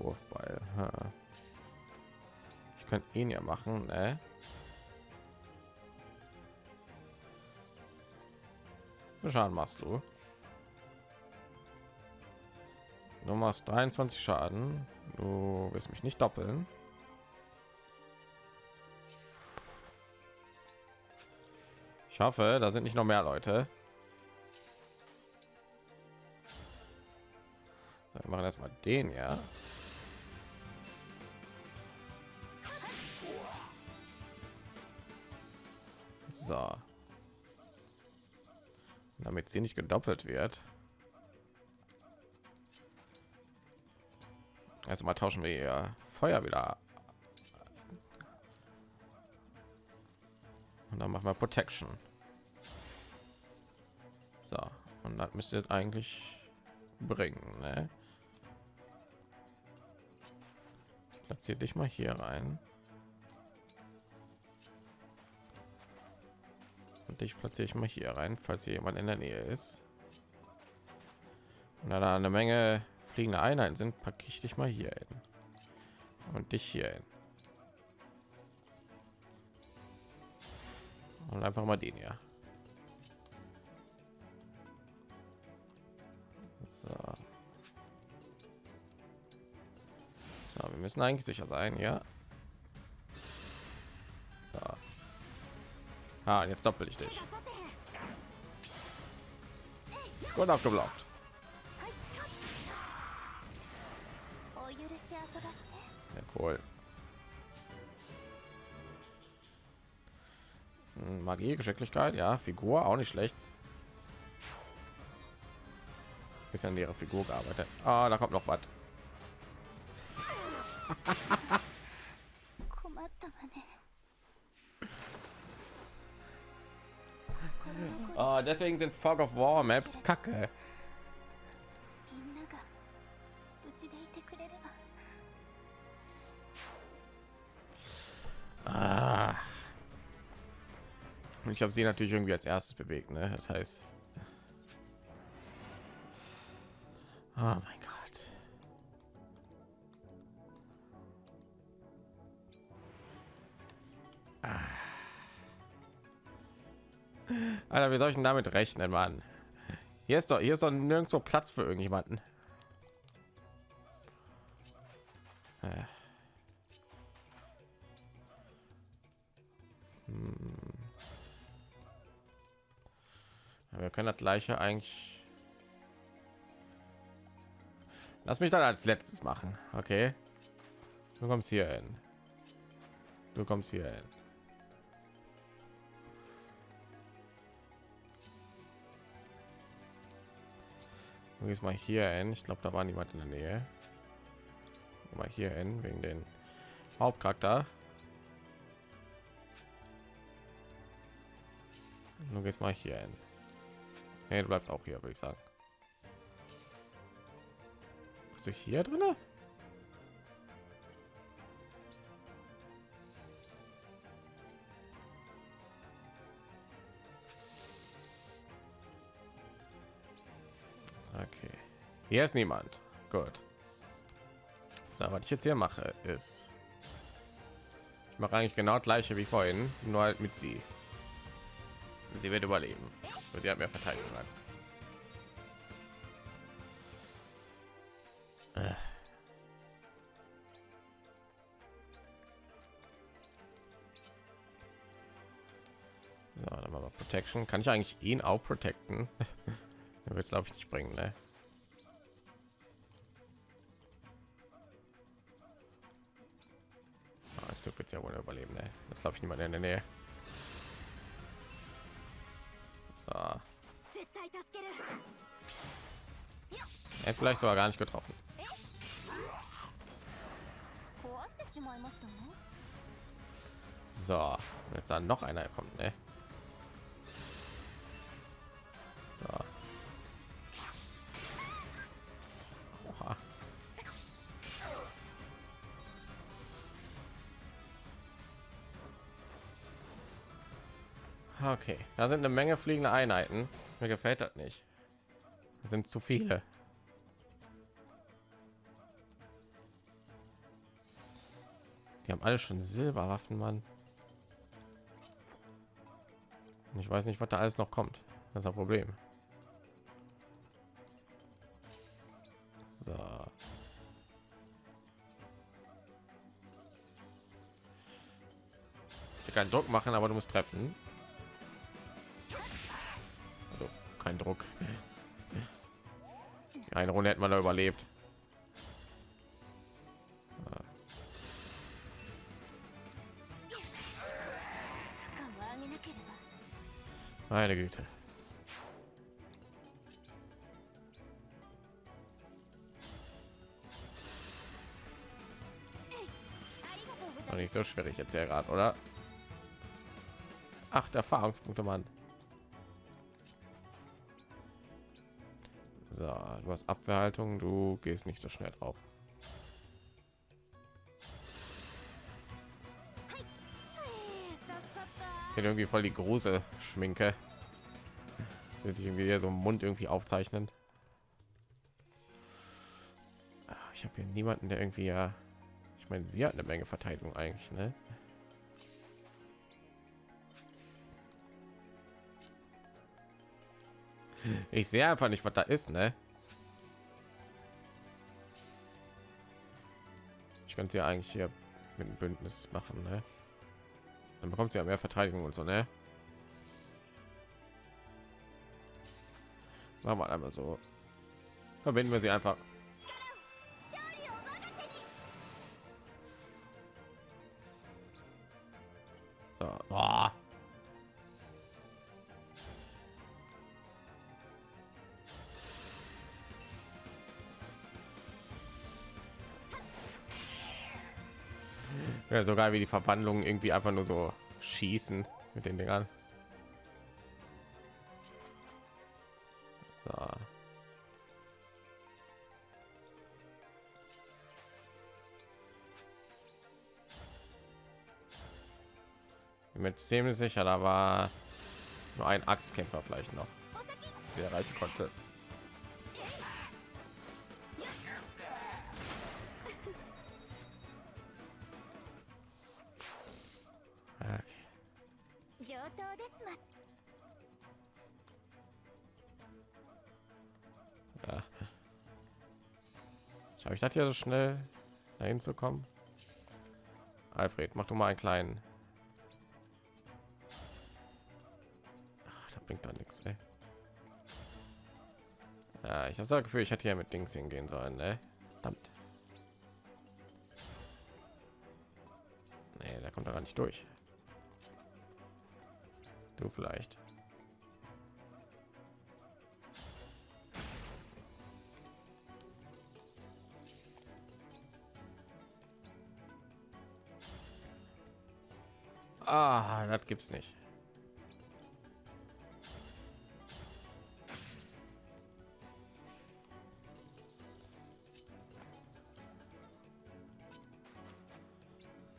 Wurfball. Ich könnte ihn ja machen, ne? Schaden machst du? Du machst 23 Schaden. Du wirst mich nicht doppeln. Ich hoffe, da sind nicht noch mehr Leute. Wir machen erstmal den ja. So. Damit sie nicht gedoppelt wird. Also mal tauschen wir ihr Feuer wieder. Und dann machen wir Protection. So, und das müsste eigentlich bringen, ne? Platziere dich mal hier rein. Und dich platziere ich mal hier rein, falls hier jemand in der Nähe ist. Und da eine Menge fliegende Einheiten sind, packe ich dich mal hier hin. Und dich hier hin. Und einfach mal den hier. So. so. Wir müssen eigentlich sicher sein, ja. Ah, jetzt doppel ich dich. Und abgeblockt. Sehr cool. Hm, Magie, Geschicklichkeit, ja, Figur auch nicht schlecht. Ist an ihrer Figur gearbeitet. Ah, da kommt noch was. Oh, deswegen sind Fog of War Maps kacke. Ah. Ich habe sie natürlich irgendwie als erstes bewegt, ne? Das heißt. Oh mein Alter, wie soll ich denn damit rechnen, Mann? Hier ist doch hier ist doch nirgendwo Platz für irgendjemanden. Äh. Hm. Wir können das gleiche eigentlich. Lass mich dann als letztes machen, okay? Du kommst hier hin. Du kommst hier hin. Gehst mal hier hin. Ich glaube, da war niemand in der Nähe. Mal hier hin wegen den Hauptcharakter. Du gehst mal hier hin. Nee, du bleibst auch hier, würde ich sagen. Bist du hier drin? Hier ist niemand. Gut. So, was ich jetzt hier mache, ist... Ich mache eigentlich genau das gleiche wie vorhin, nur halt mit sie. Sie wird überleben. Und sie hat mehr Verteidigung. Äh. So, dann machen wir Protection. Kann ich eigentlich ihn auch protecten? wird es glaube ich nicht bringen, ne? Zug wird ja wohl überleben. Ey. Das glaube ich niemand in der Nähe. So. Er vielleicht sogar gar nicht getroffen. So, jetzt dann noch einer kommt. Ne? Sind eine Menge fliegende Einheiten. Mir gefällt das nicht. Das sind zu viele. Die haben alle schon Silberwaffen, Mann. Und ich weiß nicht, was da alles noch kommt. Das ist ein Problem. So. Ich kann Druck machen, aber du musst treffen. Eindruck. Eine Runde hätten wir da überlebt. Meine Güte. War nicht so schwierig jetzt hier gerade, oder? Acht Erfahrungspunkte, Mann. So, du hast Abwehrhaltung, du gehst nicht so schnell drauf. Hier irgendwie voll die große Schminke. Will sich irgendwie so Mund irgendwie aufzeichnen. Ah, Ich habe hier niemanden, der irgendwie ja. Ich meine, sie hat eine Menge Verteidigung eigentlich, ne? Ich sehe einfach nicht, was da ist, ne? Könnte ja eigentlich hier mit einem Bündnis machen, ne? Dann bekommt sie ja mehr Verteidigung und so, ne? Machen wir einmal so. Verbinden wir sie einfach. Ja, sogar wie die Verwandlungen irgendwie einfach nur so schießen mit den Dingern. So. Mit ziemlich sicher, da war nur ein Axtkämpfer vielleicht noch, der reichen konnte. Ich das hier so schnell dahin zu kommen? Alfred, mach du mal einen kleinen. Da bringt da nichts. Ja, ich habe das Gefühl, ich hätte hier mit Dings hingehen sollen, ne? Verdammt. Nee, da kommt er gar nicht durch. Du vielleicht. Gibt's nicht.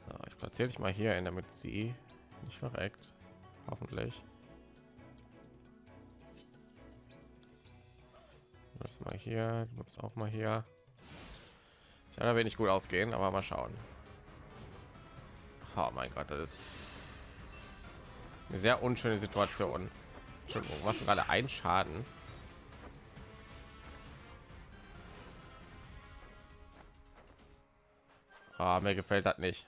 So, ich platziere dich mal hier in, damit sie nicht verreckt. Hoffentlich. Bleibst mal hier, du bleibst auch mal hier. Ich kann da wenig gut ausgehen, aber mal schauen. Oh mein Gott, das ist eine sehr unschöne Situation. Was gerade ein Schaden? Ah, mir gefällt das nicht.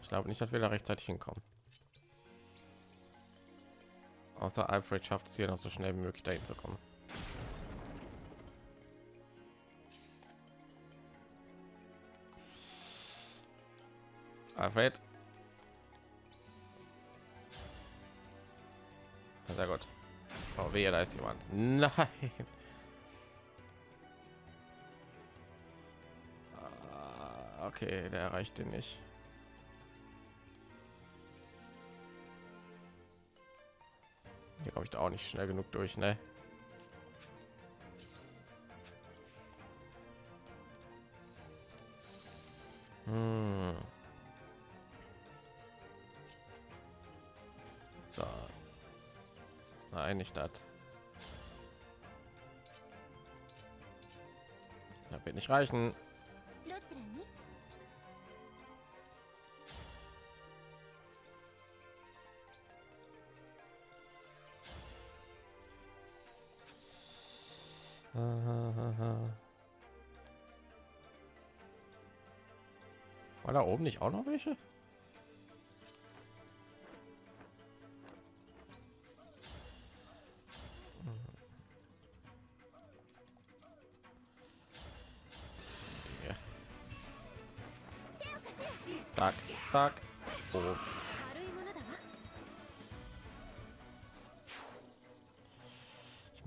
Ich glaube nicht, dass wir da rechtzeitig hinkommen. Außer Alfred schafft es hier noch so schnell wie möglich dahin zu kommen. Alfred. Sehr gut. Oh, wehe, da ist jemand. Nein. Ah, Okay, der erreicht den nicht. Hier komme ich da auch nicht schnell genug durch, ne? nicht das da wird nicht reichen War da oben nicht auch noch welche?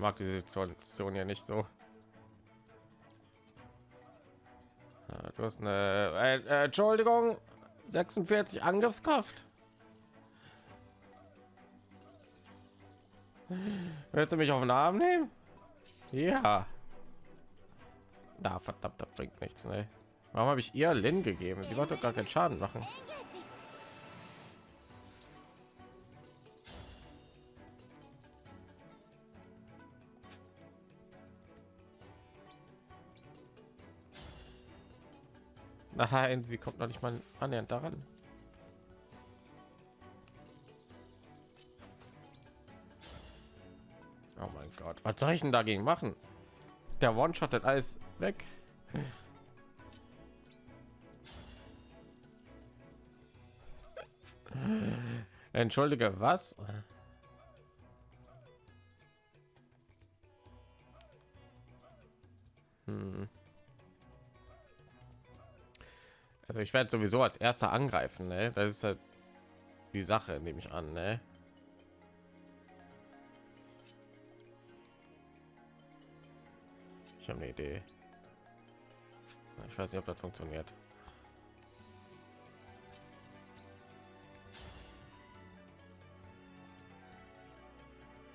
Mag die Situation ja nicht so. Du hast eine äh, äh, Entschuldigung 46 Angriffskraft. Willst du mich auf den Arm nehmen? Ja. Da verdammt, das bringt nichts. Ne? Warum habe ich ihr Lin gegeben? Sie wollte doch gar keinen Schaden machen. Nein, sie kommt noch nicht mal annähernd daran. Oh mein Gott, was soll ich denn dagegen machen? Der One-Shot hat alles weg. Entschuldige, was? Ich werde sowieso als erster angreifen, ne? Das ist halt die Sache, nehme ich an, ne? Ich habe eine Idee. Ich weiß nicht, ob das funktioniert.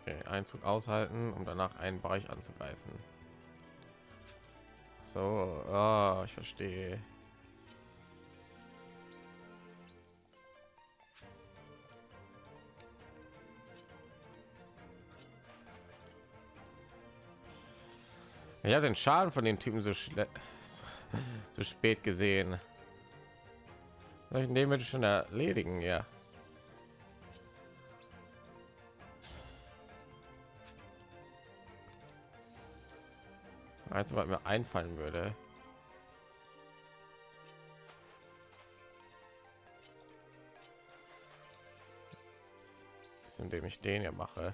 Okay, Einzug aushalten, um danach einen Bereich anzugreifen. So, ah, ich verstehe. Ja, den Schaden von den Typen so, so, so spät gesehen. Soll ich bitte schon erledigen, ja. Als was mir einfallen würde. Ist, indem ich den hier mache.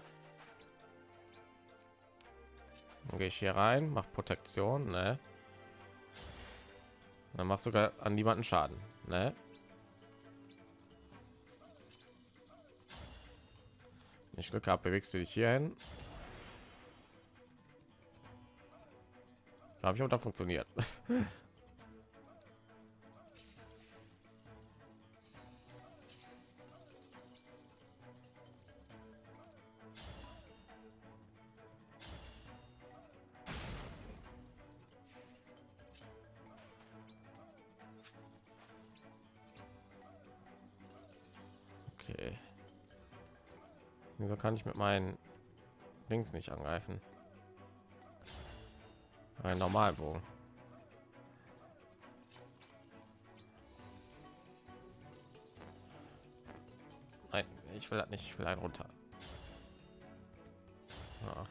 Dann gehe ich hier rein, mach Protektion, ne? Dann machst sogar an niemanden Schaden, ne? Wenn ich Glück habe, bewegst du dich hier hin. Habe ich auch da funktioniert. Wieso kann ich mit meinen Links nicht angreifen? Ein Normalbogen. Nein, ich will das nicht. Ich will einen runter. Ja.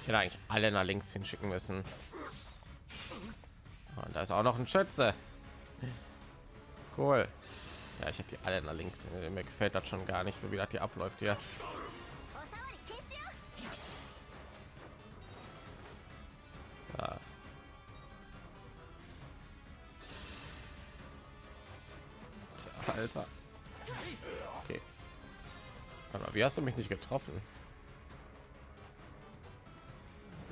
Ich hätte eigentlich alle nach links hinschicken müssen. Und da ist auch noch ein Schütze cool ja ich habe die alle nach links äh, mir gefällt das schon gar nicht so wie das hier abläuft ja. Alter. Okay. Aber wie hast du mich nicht getroffen?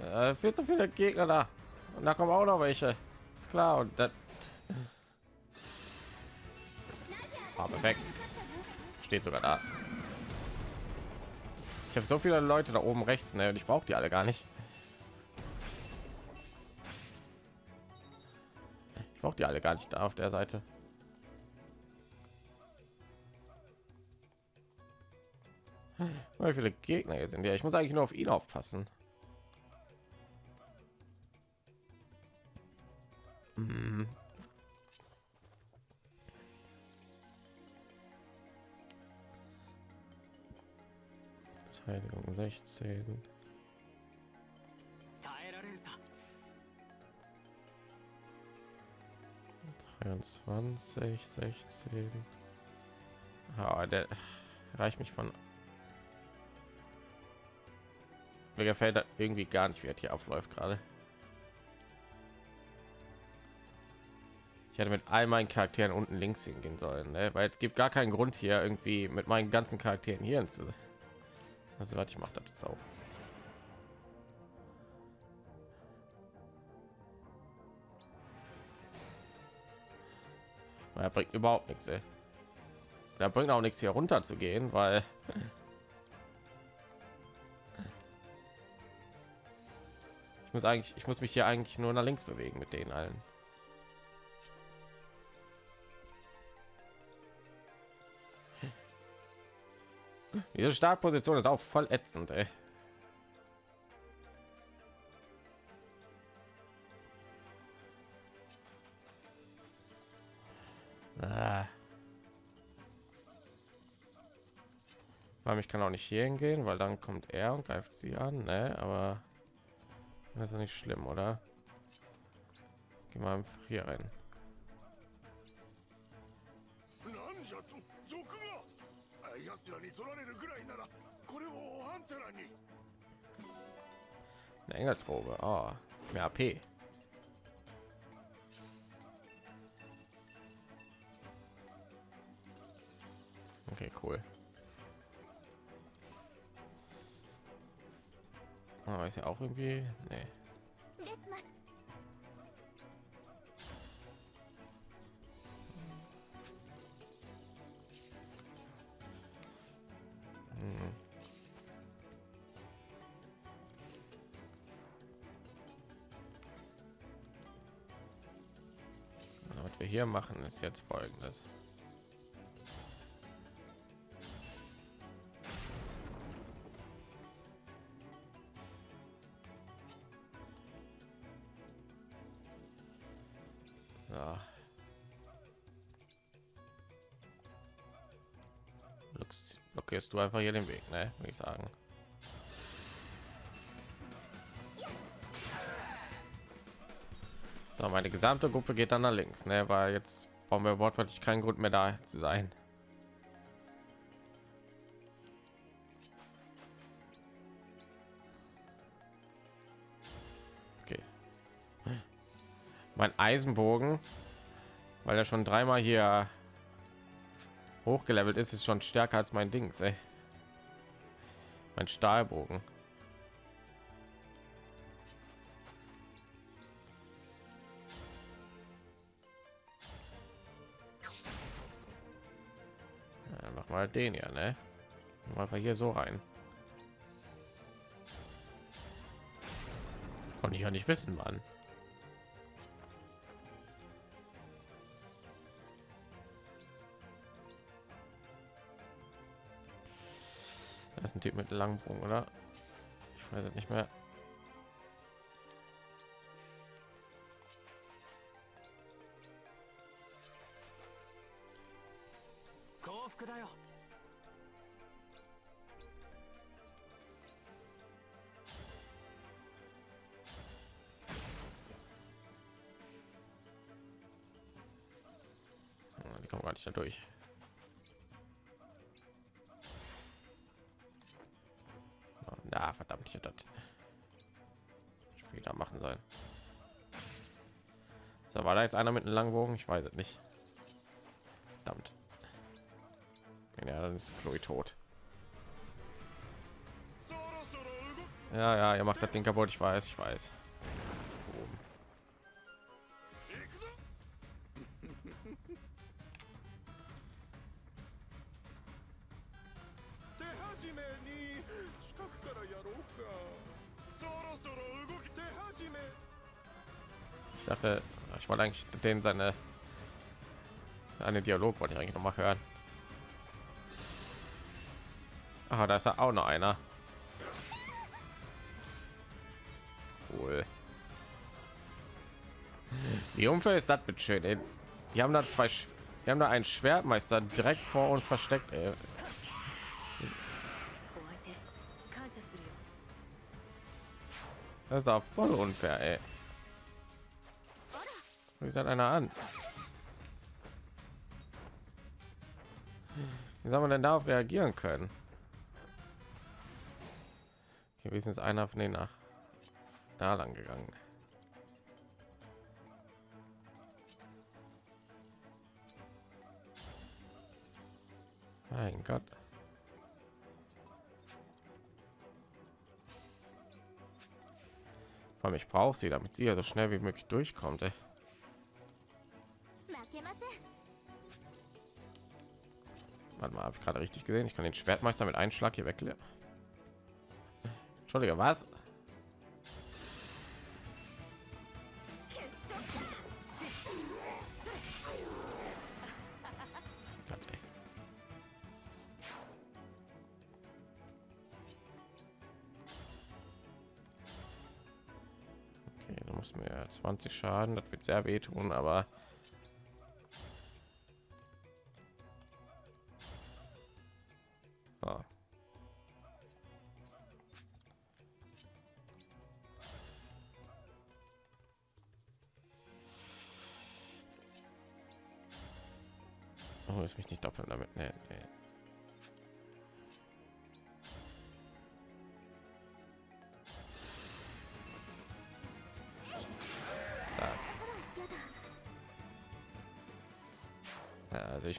Äh, viel zu viele Gegner da. Und da kommen auch noch welche. Ist klar. Und das Steht sogar da. Ich habe so viele Leute da oben rechts, ne? Und ich brauche die alle gar nicht. Ich brauche die alle gar nicht da auf der Seite. Wie viele Gegner jetzt sind ja? Ich muss eigentlich nur auf ihn aufpassen. Verteidigung 16. Dreiundzwanzig, sechzehn. Ah, der reicht mich von. Mir gefällt irgendwie gar nicht, wie er hier abläuft gerade. Ich hätte mit all meinen Charakteren unten links hingehen sollen, ne? weil es gibt gar keinen Grund hier irgendwie mit meinen ganzen Charakteren hier hin zu also warte, ich mache das jetzt auch. Er bringt überhaupt nichts. Ey. Er bringt auch nichts hier runter zu gehen, weil ich muss eigentlich, ich muss mich hier eigentlich nur nach links bewegen mit denen allen. Diese Startposition ist auch voll ätzend, ey. Ah. Ich kann auch nicht hier hingehen, weil dann kommt er und greift sie an, ne? Aber das ist ja nicht schlimm, oder? Wir einfach hier rein. Eine Engelsrobe. Oh, mehr AP. Okay, cool. Oh, ist ja auch irgendwie. Nee. Hier machen, ist jetzt folgendes. Blockst- blockierst du einfach hier den Weg, ne? Würde ich sagen. So, meine gesamte Gruppe geht dann nach links, ne? Weil jetzt brauchen wir wortwörtlich keinen Grund mehr da zu sein. Okay. Mein Eisenbogen, weil er schon dreimal hier hochgelevelt ist, ist schon stärker als mein Dings, ey. Mein Stahlbogen. Mal den ja, ne? Mal hier so rein. Konnte ich ja nicht wissen, Mann. Das ist ein Typ mit Langbogen, oder? Ich weiß nicht mehr.「ich das später machen sein. So, war da jetzt einer mit einem langen Bogen? Ich weiß es nicht. Verdammt. Ja, dann ist Chloe tot. Ja, ja, ihr macht das Ding kaputt, ich weiß, ich weiß. eigentlich den seine einen Dialog wollte ich eigentlich noch mal hören. Ah, da ist ja auch noch einer. Cool. Wie unfair ist das mit schön? Die haben da zwei, wir haben da einen Schwertmeister direkt vor uns versteckt. Ey. Das ist auch voll unfair. Ey. Wie sagt einer an? Wie soll man denn darauf reagieren können? Okay, ist einer von denen nach da lang gegangen. Mein Gott. Vor allem ich brauche sie, damit sie ja so schnell wie möglich durchkommt. Ey. Warte mal, habe ich gerade richtig gesehen? Ich kann den Schwertmeister mit einem Schlag hier wegklären. Entschuldige, was? Okay, du musst mir 20 Schaden, das wird sehr wehtun, aber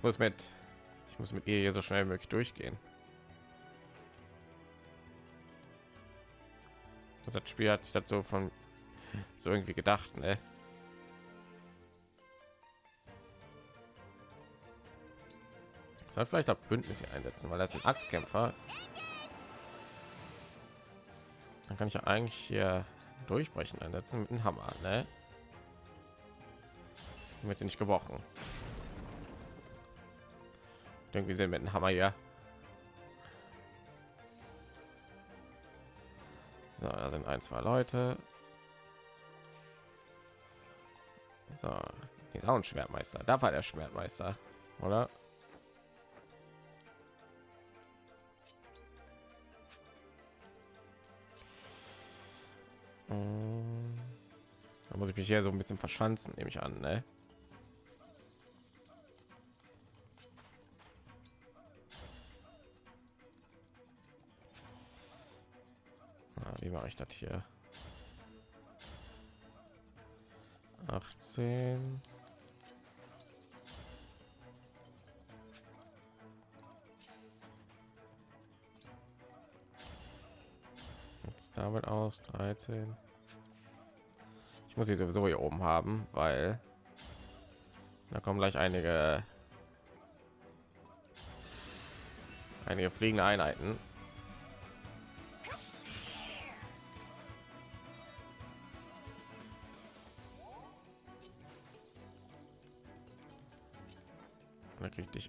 muss mit ich muss mit ihr hier so schnell wie möglich durchgehen. Das hat Spiel hat sich dazu von so irgendwie gedacht, ne? Soll vielleicht auch Bündnis hier einsetzen, weil ist ein Axtkämpfer. Dann kann ich ja eigentlich hier durchbrechen einsetzen mit dem Hammer, ne? Wird sie nicht gebrochen. Irgendwie sind mit dem Hammer hier. So, da sind ein, zwei Leute. So, hier ist auch ein Schwertmeister. Da war der Schwertmeister, oder? Mm. Da muss ich mich hier so ein bisschen verschanzen, nehme ich an, ne? Wie mache ich das hier? 18. Jetzt damit aus 13. Ich muss sie sowieso hier oben haben, weil da kommen gleich einige einige fliegende Einheiten.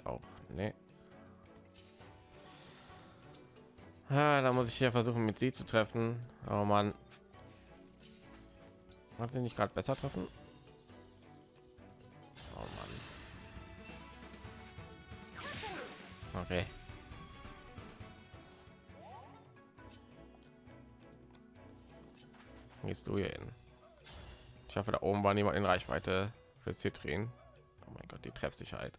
Auch. Nee. Ah, da muss ich hier versuchen, mit sie zu treffen. Oh man, hat sie nicht gerade besser treffen? Oh Mann. Okay. Gehst du hier hin? Ich hoffe, da oben war niemand in Reichweite für Citrin. Oh mein Gott, die Treffsicherheit.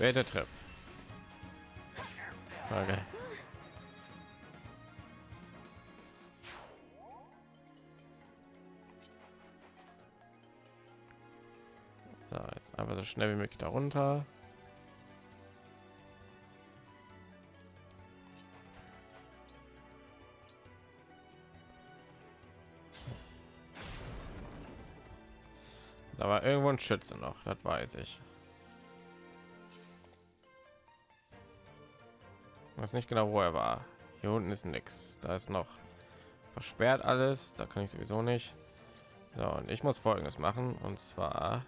Welter Treff. Okay. So, jetzt einfach so schnell wie möglich darunter. Da war irgendwo ein Schütze noch, das weiß ich. Weiß nicht genau, wo er war. Hier unten ist nichts. Da ist noch versperrt alles. Da kann ich sowieso nicht. So, und ich muss folgendes machen. Und zwar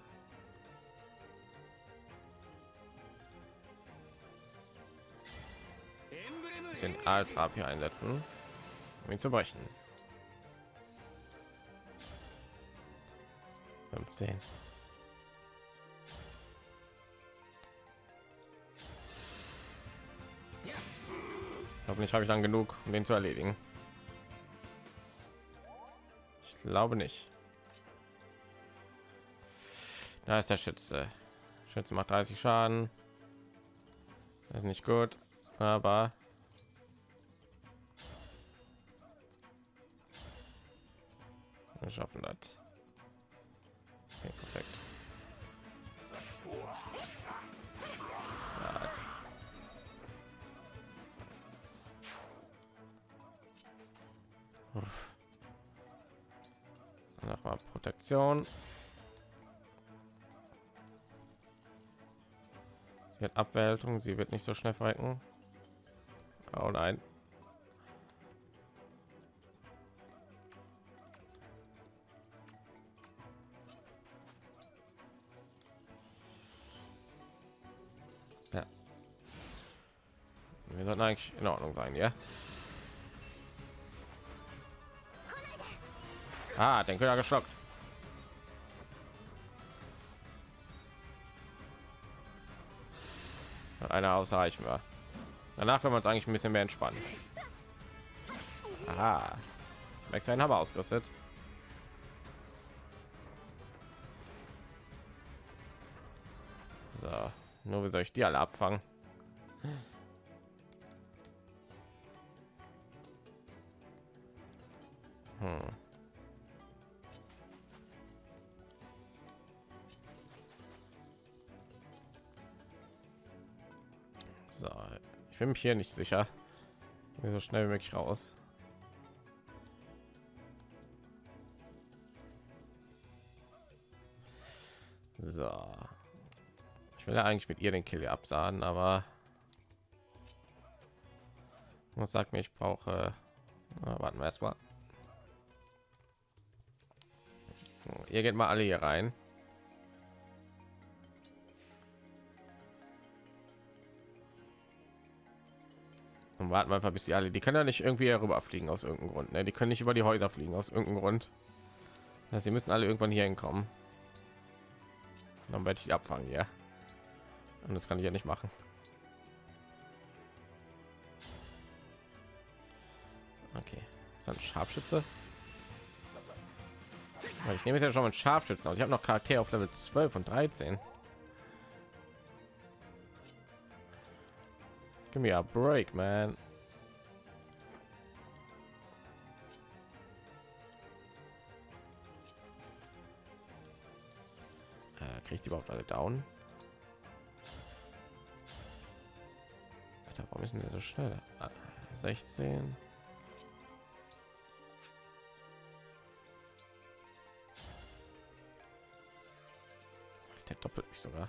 den als Rap hier einsetzen, um ihn zu brechen. 15. Hoffentlich habe ich dann genug, um den zu erledigen. Ich glaube nicht. Da ist der Schütze. Schütze macht 30 Schaden. Das ist nicht gut, aber Protektion. Sie hat Abwältung, sie wird nicht so schnell verrecken. Oh nein. Ja. Wir sollten eigentlich in Ordnung sein, ja? Ah, den Köder geschockt. Einer ausreichen wir. Danach können wir uns eigentlich ein bisschen mehr entspannen. Aha. Max einen Hammer ausgerüstet. So, nur wie soll ich die alle abfangen? Mich hier nicht sicher. So schnell wie möglich raus. So. Ich will ja eigentlich mit ihr den Kill absahen, aber was sagt mir, ich brauche. Na, warten wir erstmal. Ihr geht mal alle hier rein. Und warten wir einfach bis die alle, die können ja nicht irgendwie rüber fliegen aus irgendeinem Grund. Ne? Die können nicht über die Häuser fliegen aus irgendeinem Grund. Das sie müssen alle irgendwann hier hinkommen. Dann werde ich abfangen, ja. Und das kann ich ja nicht machen. Okay, ist ein Scharfschütze. Ich nehme jetzt ja schon mal Scharfschützen aus. Ich habe noch Charakter auf Level 12 und 13. Give me a break, man. Äh, kriegt überhaupt alle down? Alter, warum ist denn so schnell? Ah, 16. Der doppelt mich sogar.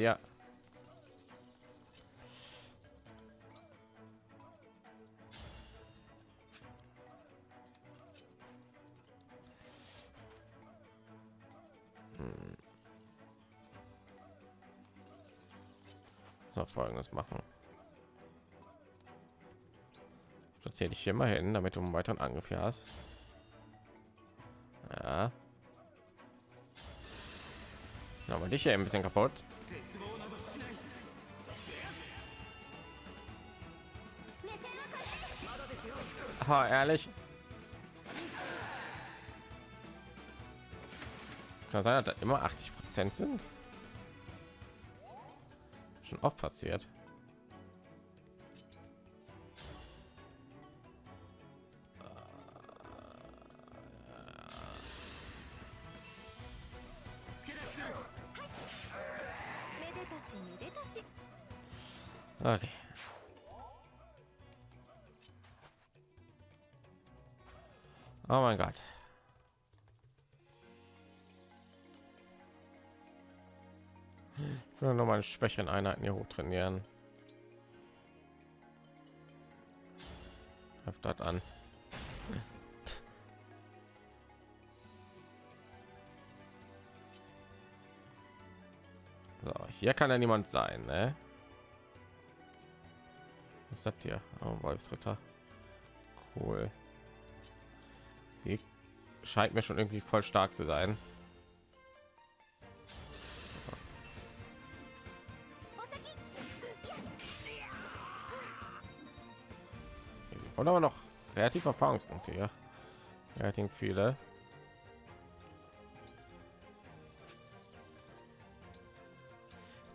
Waffe mit ihr. So, folgendes machen. Platziere dich hier mal hin, damit du einen weiteren Angriff hast. und ich hier ein bisschen kaputt. Ha, ehrlich. Kann sein, dass da immer 80 Prozent sind. Schon oft passiert. Mal schwächeren Einheiten hier hoch trainieren. Greift das an. So, hier kann ja niemand sein, ne? Was das hier? Oh, Wolfsritter. Cool. Sie scheint mir schon irgendwie voll stark zu sein. Und aber noch relativ Erfahrungspunkte hier. Relativ viele.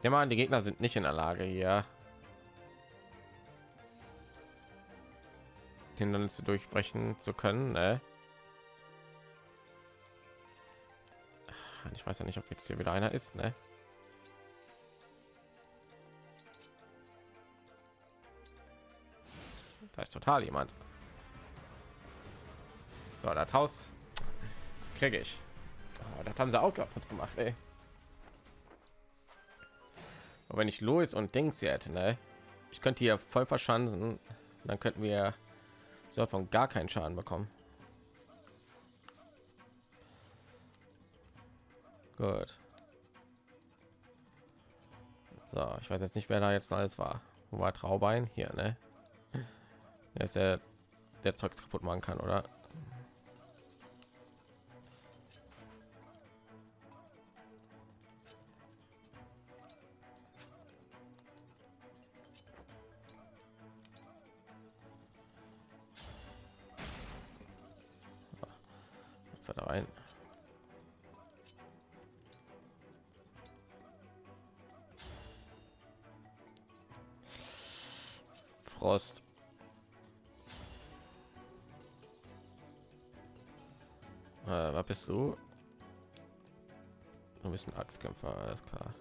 Nehme an, die Gegner sind nicht in der Lage hier Hindernisse durchbrechen zu können. Ne? Ich weiß ja nicht, ob jetzt hier wieder einer ist. Ne? Total jemand. So, das Haus kriege ich. Oh, das haben sie auch kaputt gemacht, ey. Aber wenn ich Louis und Dings hier hätte, ne? Ich könnte hier voll verschanzen. Dann könnten wir soll von gar keinen Schaden bekommen. Gut. So, ich weiß jetzt nicht, wer da jetzt alles war. Wo war Traubein? Hier, ne? Der ist der, der Zeugs kaputt machen kann, oder? Axtkämpfer, alles klar.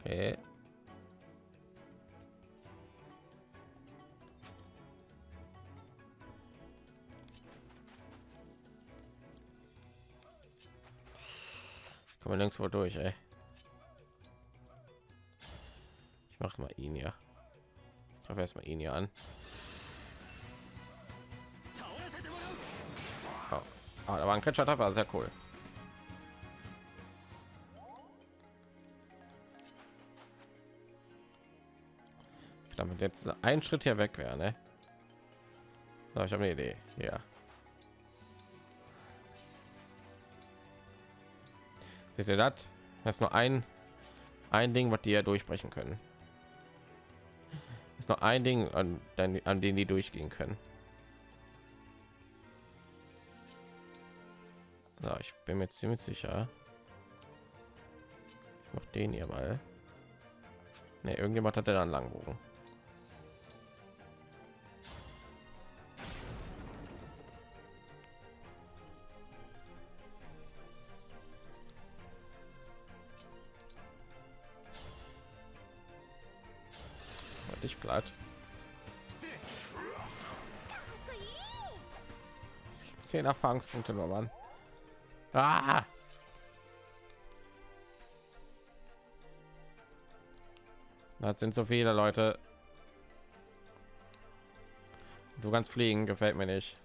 Okay. Kann man nirgendwo durch, ey. Ich mache mal ihn ja. Greife erstmal ihn hier an. Oh. Ah, da war ein Kretscher, war sehr cool. damit jetzt ein Schritt hier weg wäre, ne? So, ich habe eine Idee. Ja. Seht ihr das? Das ist nur ein ein Ding, was die ja durchbrechen können. Noch ein Ding, an, an denen die durchgehen können. So, ich bin mir ziemlich sicher. Ich mach den hier mal. Ne, irgendjemand hat er dann Langbogen. Dich platt. Zehn Erfahrungspunkte nur, Mann. Ah! Das sind so viele Leute. Du kannst fliegen, gefällt mir nicht.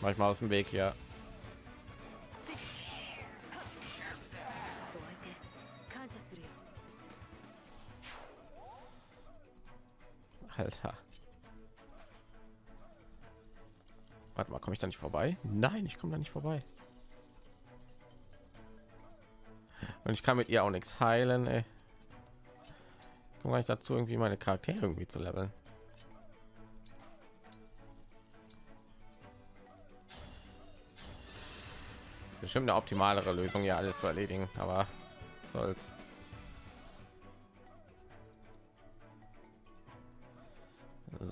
Manchmal aus dem Weg hier. Alter. Warte mal, komme ich da nicht vorbei? Nein, ich komme da nicht vorbei. Und ich kann mit ihr auch nichts heilen. Ey. Komm gar nicht dazu, irgendwie meine Charaktere irgendwie zu leveln. Bestimmt eine optimalere Lösung, ja alles zu erledigen, aber soll's.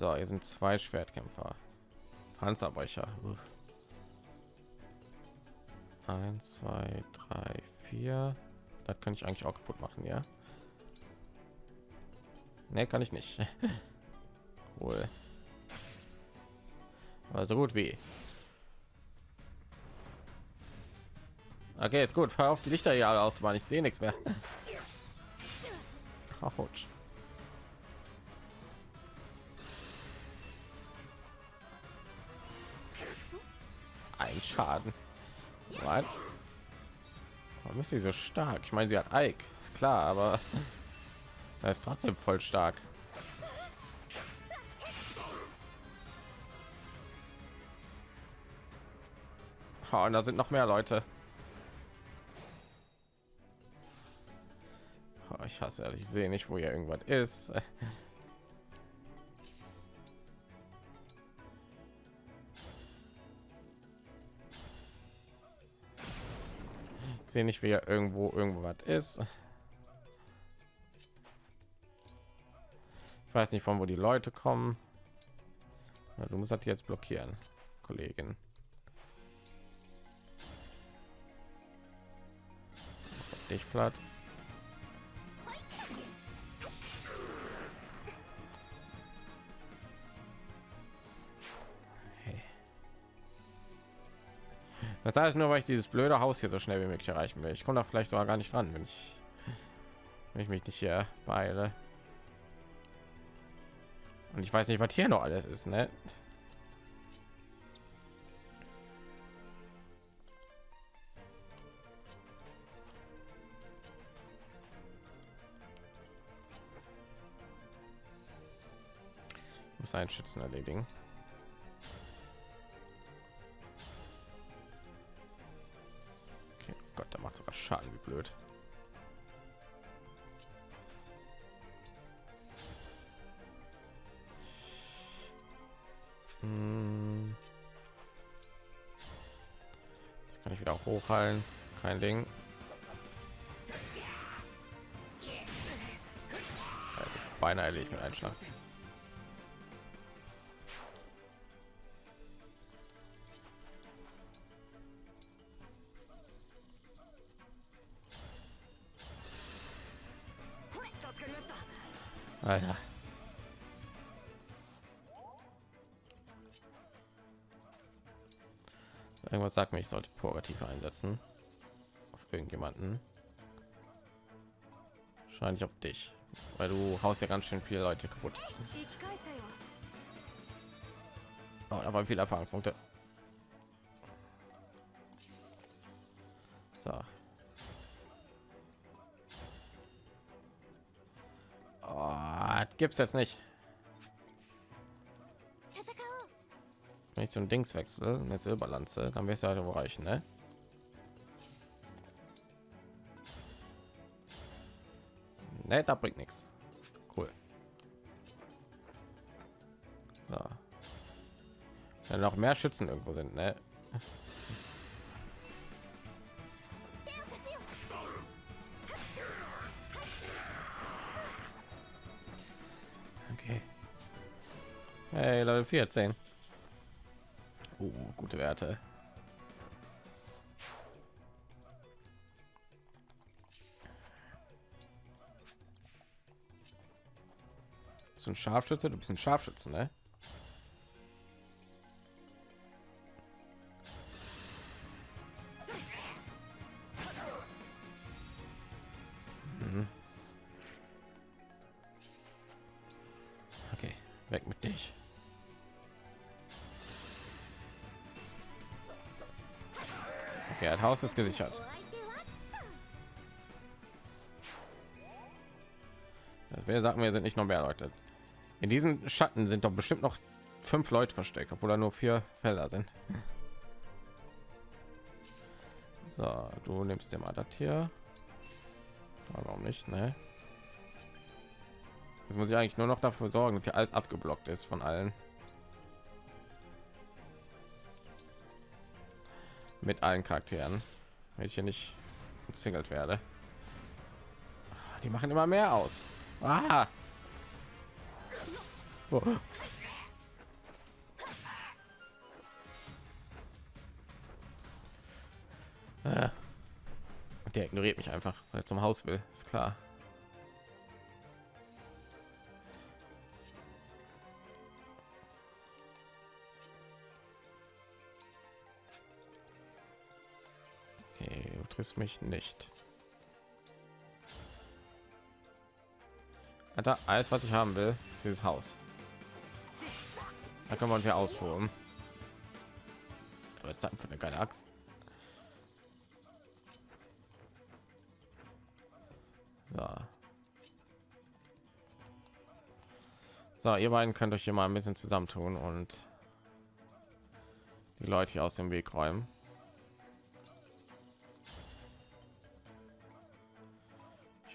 So, hier sind zwei Schwertkämpfer. Panzerbrecher. Uff. Eins, zwei, drei, vier. Das kann ich eigentlich auch kaputt machen, ja? Ne, kann ich nicht. Wohl. Also gut wie. Okay, ist gut. Hör auf die Lichter hier aus, weil ich sehe nichts mehr. Autsch. Schaden. Was? Warum ist sie so stark? Ich meine, sie hat Ike, ist klar, aber er ist trotzdem voll stark. Oh, und da sind noch mehr Leute. Oh, ich hasse ehrlich, ich sehe nicht, wo hier irgendwas ist. Sehe nicht, wie irgendwo irgendwo was ist. Ich weiß nicht, von wo die Leute kommen. Ja, du musst das jetzt blockieren, Kollegin. Dich platt. Das heißt nur, weil ich dieses blöde Haus hier so schnell wie möglich erreichen will. Ich komme da vielleicht sogar gar nicht ran, wenn ich, wenn ich mich nicht hier beeile. Und ich weiß nicht, was hier noch alles ist, ne? Muss einen Schützen erledigen. Schaden, wie blöd. Hm. Ich kann ich wieder hochheilen, kein Ding. Beinahe erledigt mit einem Alter. Irgendwas sagt mir, ich sollte Purgative einsetzen. Auf irgendjemanden. Wahrscheinlich auf dich. Weil du haust ja ganz schön viele Leute kaputt. Oh, da waren viele Erfahrungspunkte. gibt es jetzt nicht. Wenn ich zum dings wechsle eine silberlanze dann wirst du halt ja bereich ne? Ne da bringt nichts cool. So. wenn noch mehr schützen irgendwo sind ne? 14. Uh, gute Werte. Du ein Scharfschütze? Du bist ein Scharfschütze, ne? Ist gesichert. Das wäre sagen wir sind nicht noch mehr Leute. In diesen Schatten sind doch bestimmt noch fünf Leute versteckt, obwohl da nur vier Felder sind. So, du nimmst dir mal das hier. Warum nicht? Ne? Jetzt muss ich eigentlich nur noch dafür sorgen, dass hier alles abgeblockt ist von allen. Mit allen Charakteren. Wenn ich hier nicht umzingelt werde. Ah, Die machen immer mehr aus. Ah! Oh. Der ignoriert mich einfach, weil er zum Haus will. Ist klar. Triffst mich nicht. Alter, alles, was ich haben will, ist dieses Haus. Da können wir uns ja austoben. Was ist das für eine geile Axt? So. So, ihr beiden könnt euch hier mal ein bisschen zusammentun und die Leute hier aus dem Weg räumen.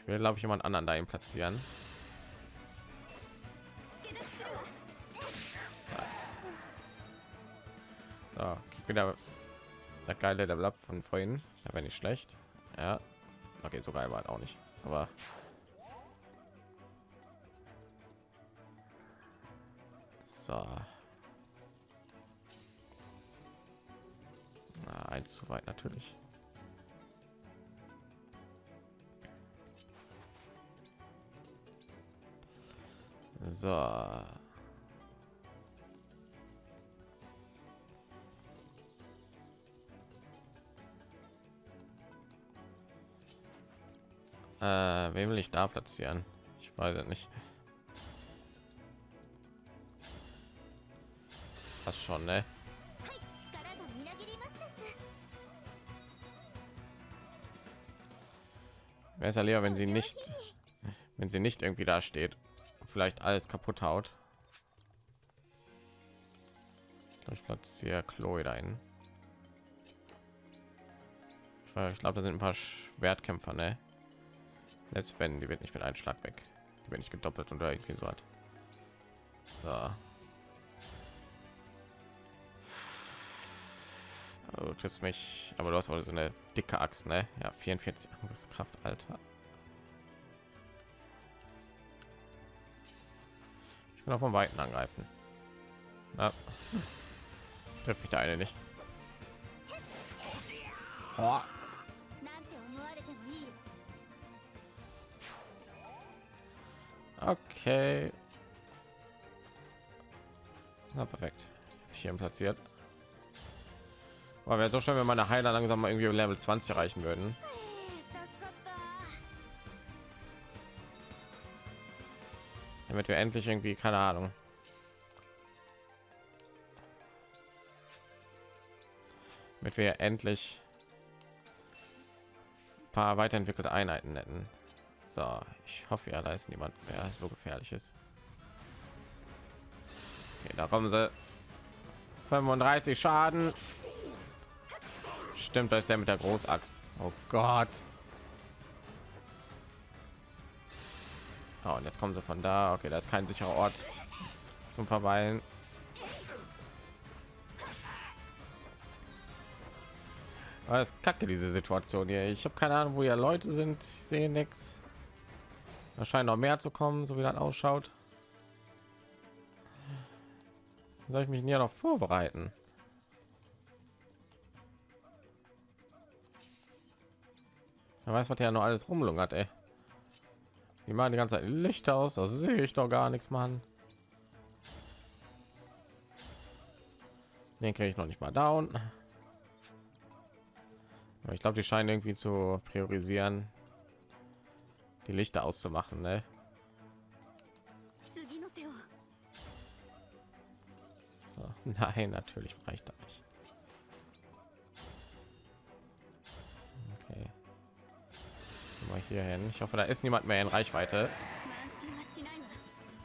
Will, glaube ich, jemand anderen dahin platzieren. So, wieder der geile Level Up von vorhin. Da wäre nicht schlecht. Ja. Okay, so geil war auch nicht. Aber so. Na, eins zu weit natürlich. So. Äh, wem will ich da platzieren? Ich weiß es nicht. Was schon, ne? Wäre leer, wenn sie nicht, wenn sie nicht irgendwie da steht vielleicht alles kaputt haut. Ich platziere Chloe dahin. Ich, glaube, da sind ein paar Schwertkämpfer, ne? Selbst wenn, die wird nicht mit einem Schlag weg. Die wird nicht gedoppelt oder irgendwie so hat. So. Also, du mich, aber du hast auch so eine dicke Axt, ne? Ja, 44 Angriffskraft, Alter. kann auch von Weiten angreifen. Ja. Trifft mich da eine nicht. Oh. Okay. Na perfekt. Hier platziert. Aber wäre so schön, wenn meine Heiler langsam mal irgendwie Level 20 erreichen würden. Damit wir endlich irgendwie, keine Ahnung. Damit wir endlich ein paar weiterentwickelte Einheiten nennen. So, ich hoffe ja, da ist niemand mehr so gefährlich ist. Okay, da kommen sie. 35 Schaden. Stimmt, da ist der mit der Großaxt. Oh Gott. Oh, und jetzt kommen sie von da. Okay, da ist kein sicherer Ort zum Verweilen. Aber ist kacke diese Situation hier. Ich habe keine Ahnung, wo ja Leute sind. Ich sehe nichts. Da scheint noch mehr zu kommen, so wie das ausschaut. Soll ich mich hier noch vorbereiten? Wer weiß, was ja noch alles rumlungert, ey die machen die ganze Zeit Licht aus, Also sehe ich doch gar nichts, Mann. Den kriege ich noch nicht mal down. Aber ich glaube, die scheinen irgendwie zu priorisieren, die Lichter auszumachen, ne? So, nein, natürlich reicht das nicht. mal hier hin. Ich hoffe da ist niemand mehr in reichweite.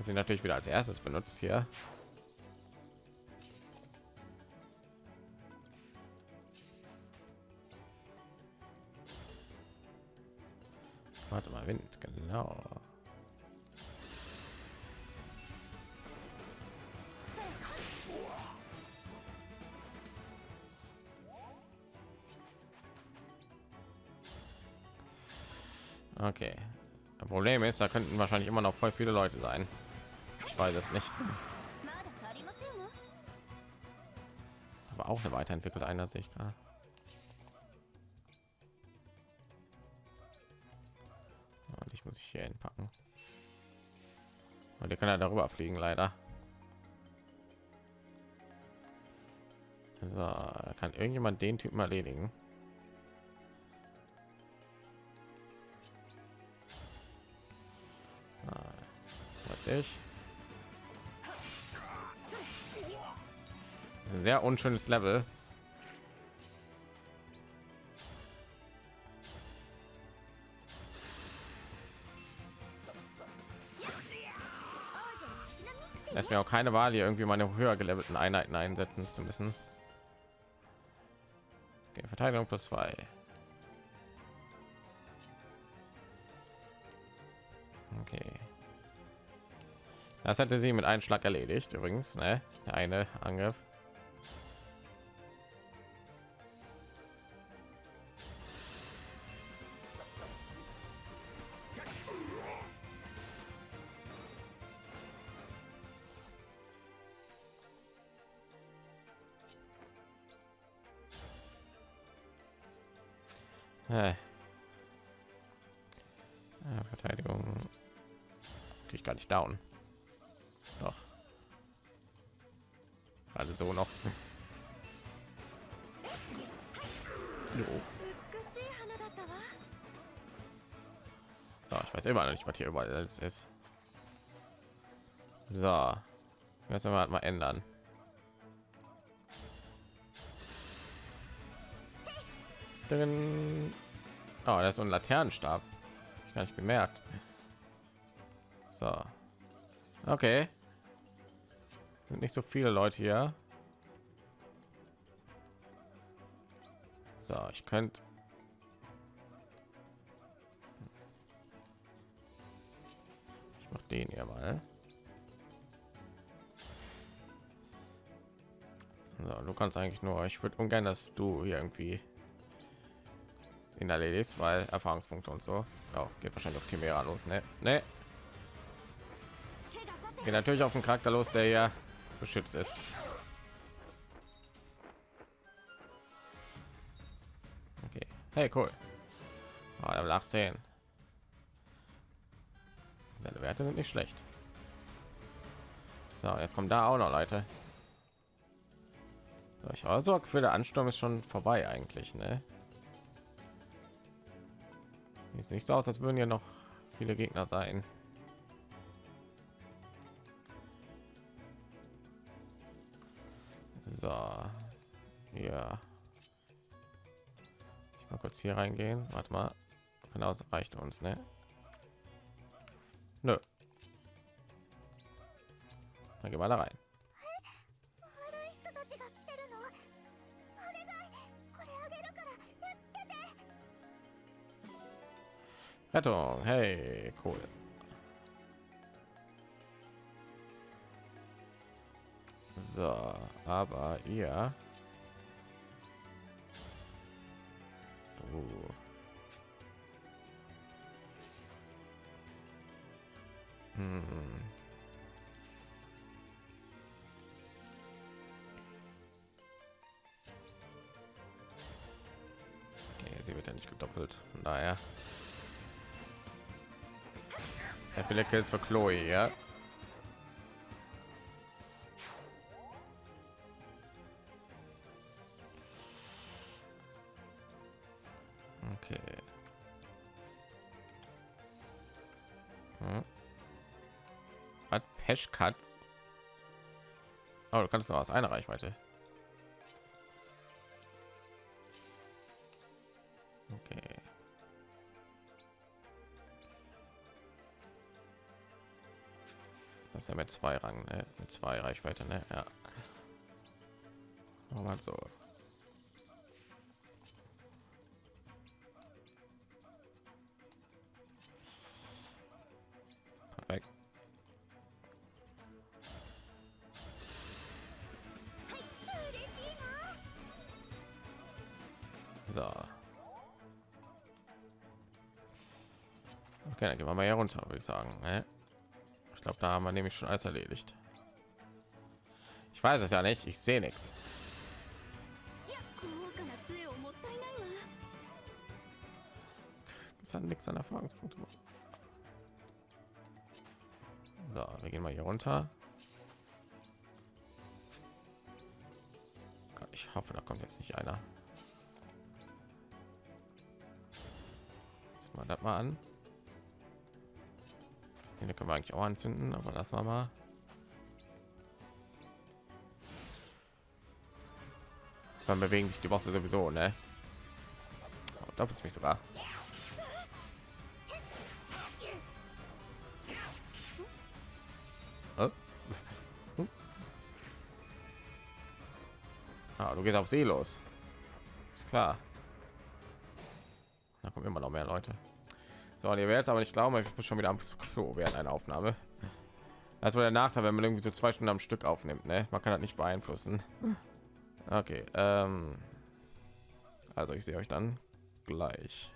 Sie natürlich wieder als erstes benutzt hier. Warte mal wind genau. Okay. Das Problem ist, da könnten wahrscheinlich immer noch voll viele Leute sein. Ich weiß es nicht. Aber auch eine weiterentwickelte einer sich gerade. Und ich muss ich hier hinpacken. Und die können ja darüber fliegen, leider. So, kann irgendjemand den Typen erledigen? Ein sehr unschönes Level. Lässt mir auch keine Wahl, hier irgendwie meine höher gelevelten Einheiten einsetzen zu müssen. Okay, Verteidigung plus zwei. Das hätte sie mit einem Schlag erledigt, übrigens, ne? Eine Angriff. Verteidigung krieg ich gar nicht down. Nicht, was hier überall alles ist. So, müssen wir halt mal ändern. Drin. Oh, das ist so ein Laternenstab. Ich gar nicht gemerkt. So, okay. Sind nicht so viele Leute hier. So, ich könnte hier mal. So, du kannst eigentlich nur. Ich würde ungern, dass du hier irgendwie in erledigst, weil Erfahrungspunkte und so. Oh, geht wahrscheinlich auf Chimera los, ne? Ne. Geht natürlich auf den Charakter los, der ja beschützt ist. Okay. Hey, cool. Oh, Level 18. Werte sind nicht schlecht. So, jetzt kommt da auch noch Leute. So, ich habe so für der Ansturm ist schon vorbei eigentlich, ne? Sieht nicht so aus, als würden ja noch viele Gegner sein. So, ja. Ich mal kurz hier reingehen. Warte mal. Von aus reicht uns, ne? Nö. Dann gehen wir da rein. Rettung, hey, cool. So, aber ihr viele Kills für Chloe, ja. Okay. Hm. Hat Peschkatz. Oh, du kannst nur aus einer Reichweite. Ja mit zwei Rang, ne? mit zwei Reichweite, ne? Ja. Mal so. weg. So. Okay, dann gehen wir mal hier runter, würde ich sagen. Ne? Glaube, da haben wir nämlich schon alles erledigt. Ich weiß es ja nicht. Ich sehe nichts. Das hat nichts an Erfahrungspunkte. So, wir gehen mal hier runter. Ich hoffe, da kommt jetzt nicht einer. Jetzt mal das mal an. Den können wir eigentlich auch anzünden, aber lassen wir mal. Dann bewegen sich die Bosse sowieso, ne? Oh, doppelt mich sogar. Äh? Hm? Ah, du gehst auf See los. Ist klar. Da kommen immer noch mehr Leute. So, ihr werdet aber nicht glauben, ich bin schon wieder am Klo während einer Aufnahme. Das war der Nachteil, wenn man irgendwie so zwei Stunden am Stück aufnimmt. Ne? Man kann das nicht beeinflussen. Okay. Ähm, also ich sehe euch dann gleich.